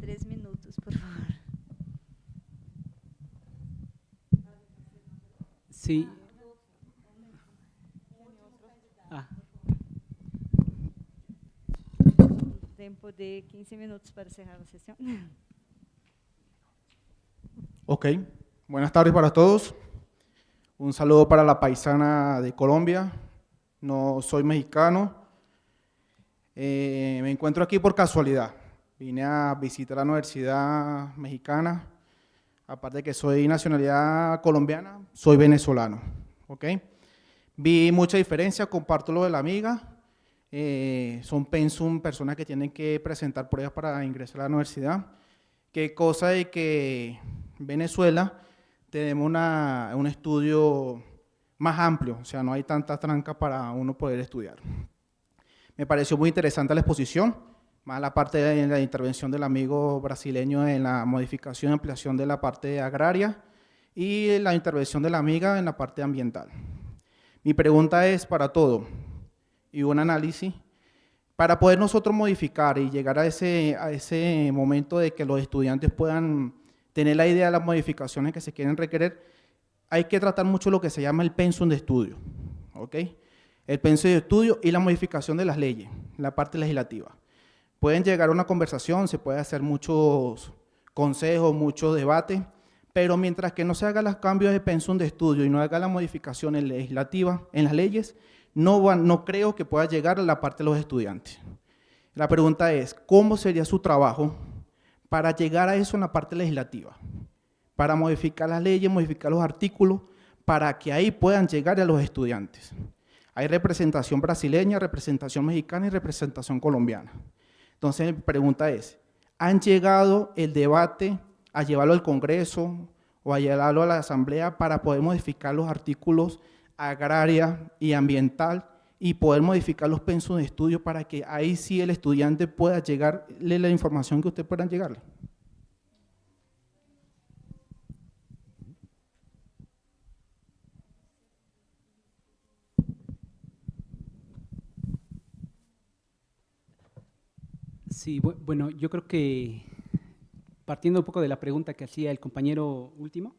Três minutos, por favor. Sim. Ah. Tempo de 15 minutos para encerrar a sessão. Ok, buenas tardes para todos. Un saludo para la paisana de Colombia. No soy mexicano. Eh, me encuentro aquí por casualidad. Vine a visitar la Universidad Mexicana. Aparte de que soy nacionalidad colombiana, soy venezolano. ¿ok? Vi mucha diferencia, comparto lo de la amiga. Eh, son pensum, personas que tienen que presentar pruebas para ingresar a la universidad. Qué cosa de que Venezuela tenemos una, un estudio más amplio, o sea, no hay tanta tranca para uno poder estudiar. Me pareció muy interesante la exposición, más la parte de la intervención del amigo brasileño en la modificación y ampliación de la parte agraria y la intervención de la amiga en la parte ambiental. Mi pregunta es para todo y un análisis para poder nosotros modificar y llegar a ese, a ese momento de que los estudiantes puedan tener la idea de las modificaciones que se quieren requerir, hay que tratar mucho lo que se llama el pensum de estudio. El pensum de estudio y la modificación de las leyes, la parte legislativa. Pueden llegar a una conversación, se puede hacer muchos consejos, muchos debates, pero mientras que no se hagan los cambios de pensum de estudio y no haga las modificaciones legislativas en las leyes, no, no creo que pueda llegar a la parte de los estudiantes. La pregunta es, ¿cómo sería su trabajo para llegar a eso en la parte legislativa? Para modificar las leyes, modificar los artículos, para que ahí puedan llegar a los estudiantes. Hay representación brasileña, representación mexicana y representación colombiana. Entonces mi pregunta es, ¿han llegado el debate a llevarlo al Congreso o a llevarlo a la Asamblea para poder modificar los artículos agraria y ambiental y poder modificar los pensos de estudio para que ahí sí el estudiante pueda llegarle la información que usted pueda llegarle. Sí, bueno, yo creo que partiendo un poco de la pregunta que hacía el compañero último,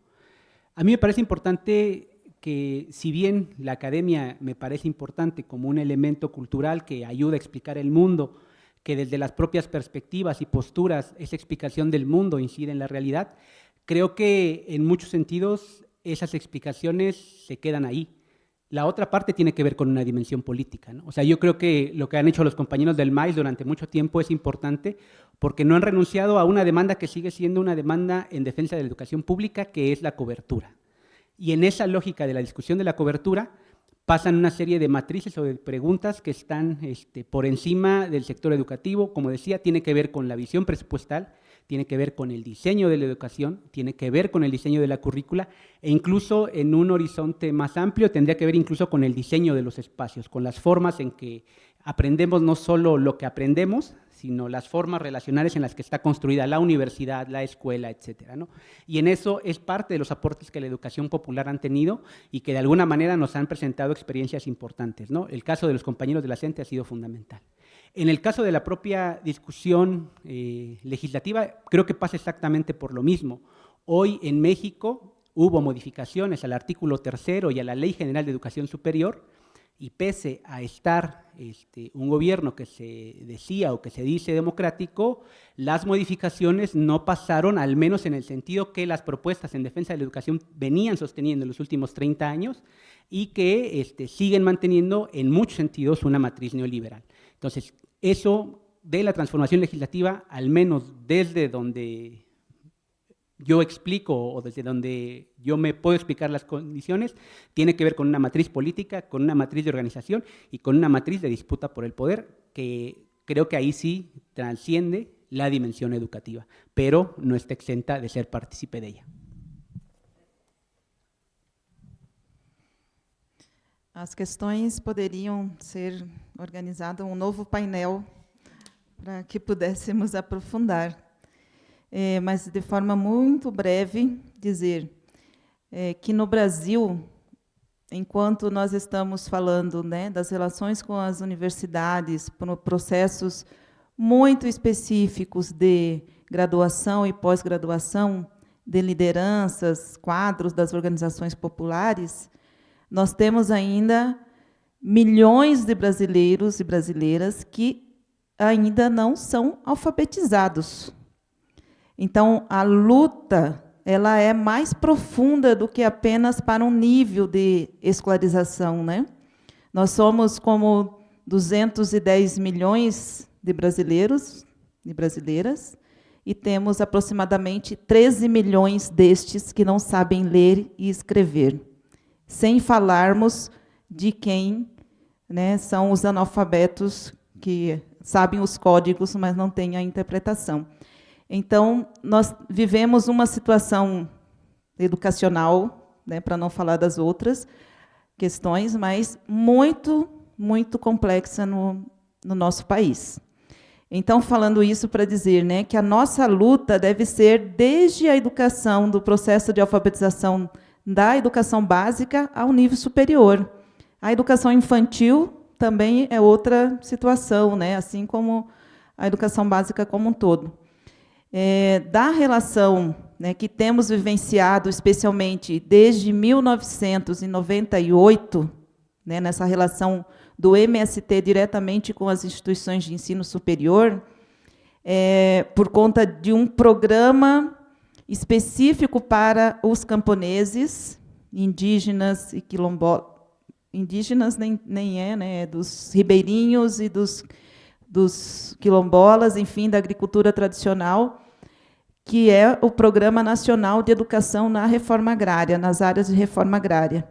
a mí me parece importante que si bien la academia me parece importante como un elemento cultural que ayuda a explicar el mundo, que desde las propias perspectivas y posturas esa explicación del mundo incide en la realidad, creo que en muchos sentidos esas explicaciones se quedan ahí. La otra parte tiene que ver con una dimensión política. O sea, yo creo que lo que han hecho los compañeros del MAIS durante mucho tiempo es importante porque no han renunciado a una demanda que sigue siendo una demanda en defensa de la educación pública, que es la cobertura. Y en esa lógica de la discusión de la cobertura pasan una serie de matrices o de preguntas que están este, por encima del sector educativo. Como decía, tiene que ver con la visión presupuestal, tiene que ver con el diseño de la educación, tiene que ver con el diseño de la currícula e incluso en un horizonte más amplio tendría que ver incluso con el diseño de los espacios, con las formas en que aprendemos no solo lo que aprendemos, sino las formas relacionales en las que está construida la universidad, la escuela, etcétera. ¿no? Y en eso es parte de los aportes que la educación popular han tenido y que de alguna manera nos han presentado experiencias importantes. ¿no? El caso de los compañeros de la CENTE ha sido fundamental. En el caso de la propia discusión eh, legislativa, creo que pasa exactamente por lo mismo. Hoy en México hubo modificaciones al artículo tercero y a la Ley General de Educación Superior, y pese a estar este, un gobierno que se decía o que se dice democrático, las modificaciones no pasaron, al menos en el sentido que las propuestas en defensa de la educación venían sosteniendo en los últimos 30 años y que este, siguen manteniendo en muchos sentidos una matriz neoliberal. Entonces, eso de la transformación legislativa, al menos desde donde yo explico o desde donde yo me puedo explicar las condiciones, tiene que ver con una matriz política, con una matriz de organización y con una matriz de disputa por el poder, que creo que ahí sí transciende la dimensión educativa, pero no está exenta de ser partícipe de ella. As questões poderiam ser organizado um novo painel para que pudéssemos aprofundar. É, mas, de forma muito breve, dizer é, que no Brasil, enquanto nós estamos falando né, das relações com as universidades, processos muito específicos de graduação e pós-graduação, de lideranças, quadros das organizações populares, nós temos ainda milhões de brasileiros e brasileiras que ainda não são alfabetizados. Então, a luta ela é mais profunda do que apenas para um nível de escolarização. Né? Nós somos como 210 milhões de brasileiros, de brasileiras, e temos aproximadamente 13 milhões destes que não sabem ler e escrever, sem falarmos de quem né, são os analfabetos que sabem os códigos, mas não têm a interpretação. Então, nós vivemos uma situação educacional, né, para não falar das outras questões, mas muito, muito complexa no, no nosso país. Então, falando isso para dizer né, que a nossa luta deve ser desde a educação, do processo de alfabetização da educação básica ao nível superior. A educação infantil também é outra situação, né? assim como a educação básica como um todo. É, da relação né, que temos vivenciado, especialmente desde 1998, né, nessa relação do MST diretamente com as instituições de ensino superior, é, por conta de um programa específico para os camponeses, indígenas e quilombolas, indígenas nem, nem é, né, é dos ribeirinhos e dos, dos quilombolas, enfim, da agricultura tradicional, que é o Programa Nacional de Educação na Reforma Agrária, nas áreas de reforma agrária.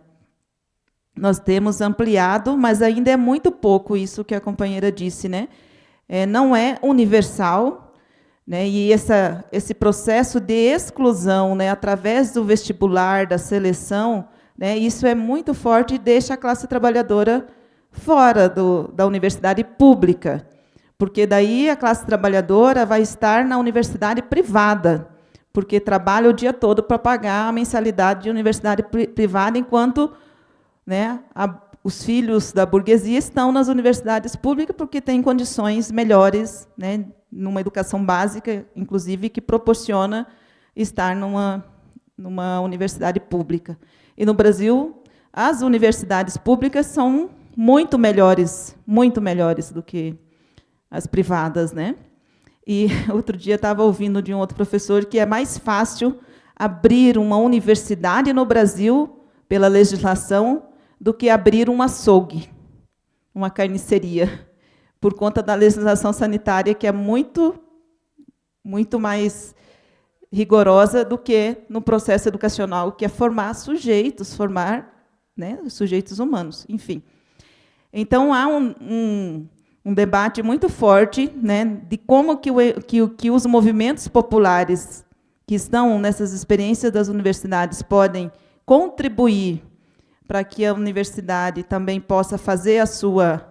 Nós temos ampliado, mas ainda é muito pouco isso que a companheira disse, né? É, não é universal, né? E essa, esse processo de exclusão, né, através do vestibular, da seleção, né, isso é muito forte e deixa a classe trabalhadora fora do, da universidade pública, porque daí a classe trabalhadora vai estar na universidade privada, porque trabalha o dia todo para pagar a mensalidade de universidade privada, enquanto né, a, os filhos da burguesia estão nas universidades públicas porque têm condições melhores, né, numa educação básica, inclusive, que proporciona estar numa, numa universidade pública. E no Brasil, as universidades públicas são muito melhores, muito melhores do que as privadas, né? E outro dia estava ouvindo de um outro professor que é mais fácil abrir uma universidade no Brasil pela legislação do que abrir um açougue, uma carniceria, por conta da legislação sanitária que é muito, muito mais rigorosa do que no processo educacional, que é formar sujeitos, formar né, sujeitos humanos, enfim. Então, há um, um, um debate muito forte né, de como que, o, que, que os movimentos populares que estão nessas experiências das universidades podem contribuir para que a universidade também possa fazer a sua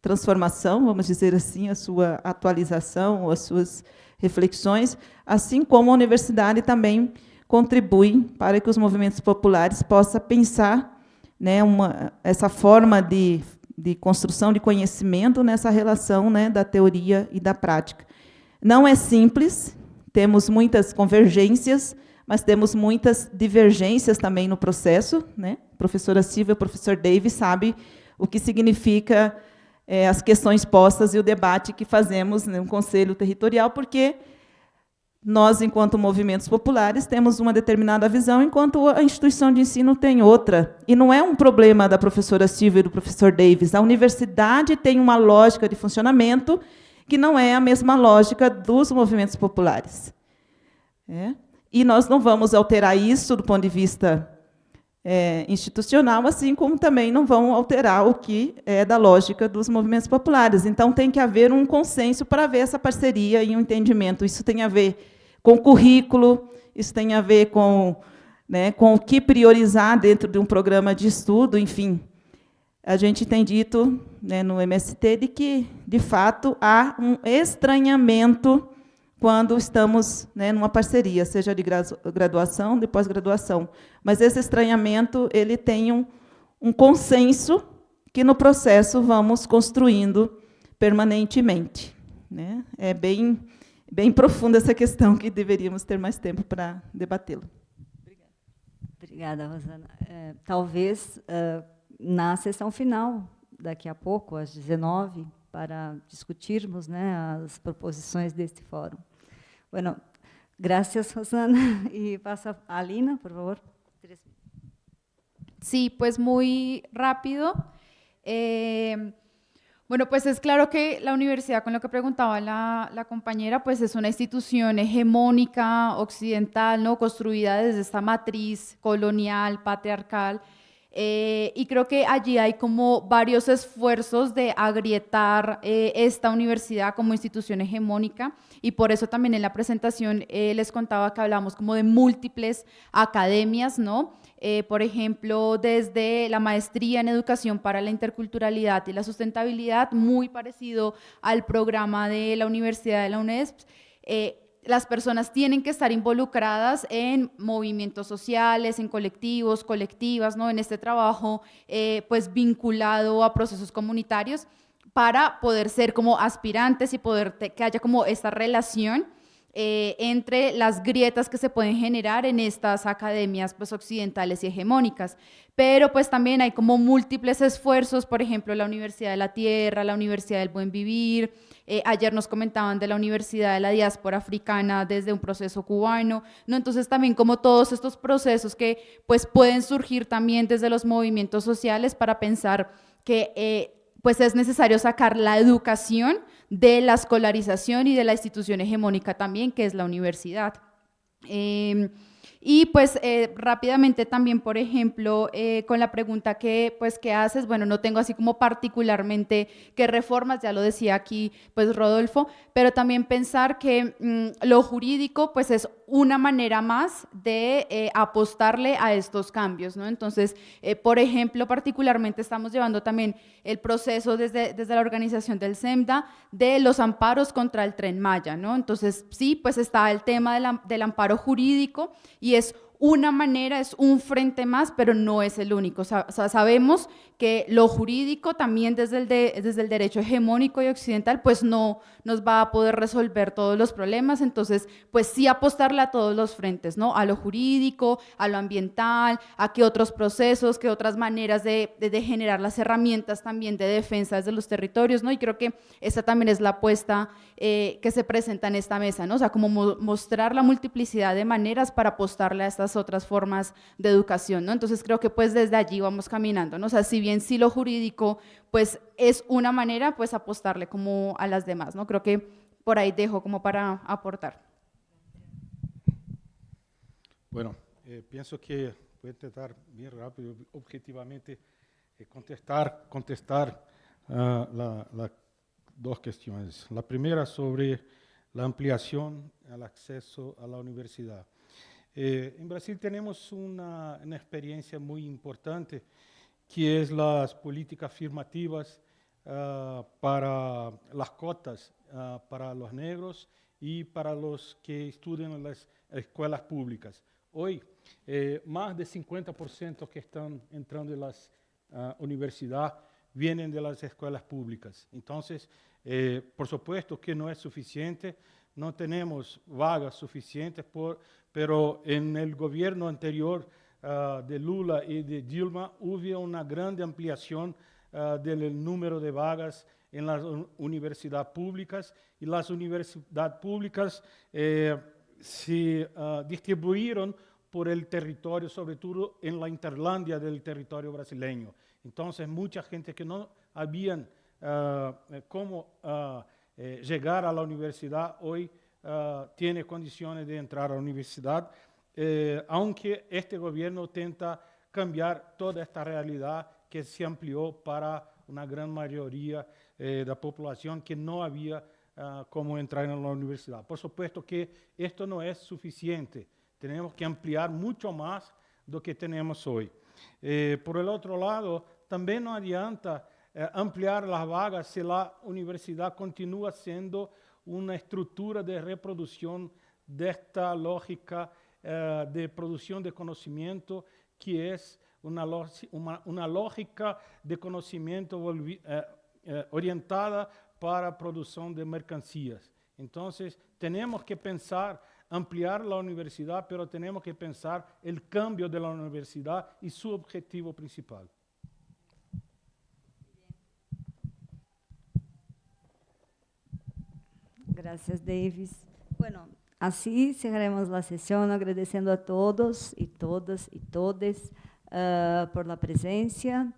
transformação, vamos dizer assim, a sua atualização, as suas reflexões, assim como a universidade também contribui para que os movimentos populares possam pensar né, uma, essa forma de, de construção de conhecimento nessa relação né, da teoria e da prática. Não é simples, temos muitas convergências, mas temos muitas divergências também no processo. Né? A professora Silvia e o professor Davis sabe o que significa é, as questões postas e o debate que fazemos no Conselho Territorial, porque nós, enquanto movimentos populares, temos uma determinada visão, enquanto a instituição de ensino tem outra. E não é um problema da professora Silvia e do professor Davis. A universidade tem uma lógica de funcionamento que não é a mesma lógica dos movimentos populares. É? E nós não vamos alterar isso do ponto de vista é, institucional, assim como também não vão alterar o que é da lógica dos movimentos populares. Então, tem que haver um consenso para haver essa parceria e um entendimento. Isso tem a ver com currículo, isso tem a ver com, né, com o que priorizar dentro de um programa de estudo, enfim. A gente tem dito né, no MST de que, de fato, há um estranhamento quando estamos né, numa parceria, seja de graduação, de pós-graduação. Mas esse estranhamento ele tem um, um consenso que, no processo, vamos construindo permanentemente. Né? É bem, bem profunda essa questão que deveríamos ter mais tempo para debatê-la. Obrigada. Obrigada, Rosana. É, talvez, uh, na sessão final, daqui a pouco, às 19 para discutirmos né, as proposições deste fórum. Bueno, gracias, Rosana. Y pasa a Alina, por favor. Sí, pues muy rápido. Eh, Bueno, pues es claro que la universidad, con lo que preguntaba la, compañera, pues es una institución hegemónica, occidental, ¿no? construida desde esta matriz colonial, patriarcal, eh, y creo que allí hay como varios esfuerzos de agrietar eh, esta universidad como institución hegemónica y por eso también en la presentación eh, les contaba que hablamos como de múltiples academias, ¿no? Por ejemplo, desde la maestría en educación para la interculturalidad y la sustentabilidad, muy parecido al programa de la Universidad de la UNESP, las personas tienen que estar involucradas en movimientos sociales, en colectivos, colectivas, ¿no? en este trabajo eh, pues vinculado a procesos comunitarios para poder ser como aspirantes y poder que haya como esta relación eh, entre las grietas que se pueden generar en estas academias pues, occidentales y hegemónicas. Pero pues también hay como múltiples esfuerzos, por ejemplo, la Universidad de la Tierra, la Universidad del Buen Vivir, eh, ayer nos comentaban de la Universidad de la Diáspora Africana desde un proceso cubano, ¿no? Entonces también como todos estos procesos que pues pueden surgir también desde los movimientos sociales para pensar que eh, pues es necesario sacar la educación de la escolarización y de la institución hegemónica también, que es la universidad. Em, y pues eh, rápidamente también, por ejemplo, eh, con la pregunta que, pues, ¿qué haces? Bueno, no tengo así como particularmente qué reformas, ya lo decía aquí pues Rodolfo, pero también pensar que mm, lo jurídico pues es una manera más de eh, apostarle a estos cambios, ¿no? Entonces, por ejemplo, particularmente estamos llevando también el proceso desde, desde la organización del SEMDA de los amparos contra el Tren Maya, ¿no? Entonces, sí, pues está el tema del amparo jurídico y es una manera, es un frente más, pero no es el único. sabemos que lo jurídico también desde el, desde el derecho hegemónico y occidental, pues no nos va a poder resolver todos los problemas, entonces, pues sí apostarle a todos los frentes, ¿no? A lo jurídico, a lo ambiental, a qué otros procesos, qué otras maneras de, de, generar las herramientas también de defensa desde los territorios, ¿no? Y creo que esta también es la apuesta eh, que se presenta en esta mesa, ¿no? O sea, como mostrar la multiplicidad de maneras para apostarle a estas otras formas de educación, ¿no? Entonces creo que pues desde allí vamos caminando, ¿no? O sea, si bien sí lo jurídico pues es una manera pues apostarle como a las demás, ¿no? Creo que por ahí dejo como para aportar. Bueno, eh, pienso que voy a intentar bien rápido, objetivamente, eh, contestar, contestar uh, la, la dos cuestiones. La primera sobre la ampliación al acceso a la universidad. Eh, en Brasil tenemos una, una, experiencia muy importante que es las políticas afirmativas uh, para las cotas uh, para los negros y para los que estudian en las escuelas públicas. Hoy, eh, más de 50% que están entrando en las uh, universidades vienen de las escuelas públicas. Entonces, eh, por supuesto que no es suficiente, no tenemos vagas suficientes, por, pero en el gobierno anterior uh, de Lula y de Dilma hubo una grande ampliación uh, del número de vagas en las universidades públicas y las universidades públicas eh, se uh, distribuyeron por el territorio, sobre todo en la interlandia del territorio brasileño. Entonces, mucha gente que no habían uh, cómo eh, llegar a la universidad hoy tiene condiciones de entrar a la universidad, eh, aunque este gobierno tenta cambiar toda esta realidad que se amplió para una gran mayoría eh, de la población que no había cómo entrar en la universidad. Por supuesto que esto no es suficiente, tenemos que ampliar mucho más do que tenemos hoy. por el otro lado, también no adianta eh, ampliar las vagas si la universidad continúa siendo una estructura de reproducción de esta lógica eh, de producción de conocimiento que es una, una, lógica de conocimiento eh, eh, orientada para producción de mercancías. Entonces, tenemos que pensar ampliar la universidad, pero tenemos que pensar el cambio de la universidad y su objetivo principal. Gracias, Davis. Bueno, así cerraremos la sesión agradeciendo a todos y todas y todes uh, por la presencia,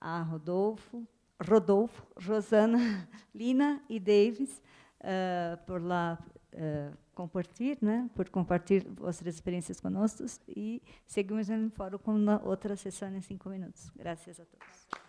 a Rodolfo, Rodolfo, Rosana, Lina e Davis uh, por lá uh, compartilhar, né, por compartilhar vossas experiências conosco e seguimos no fórum com outra sessão em cinco minutos. Graças a todos.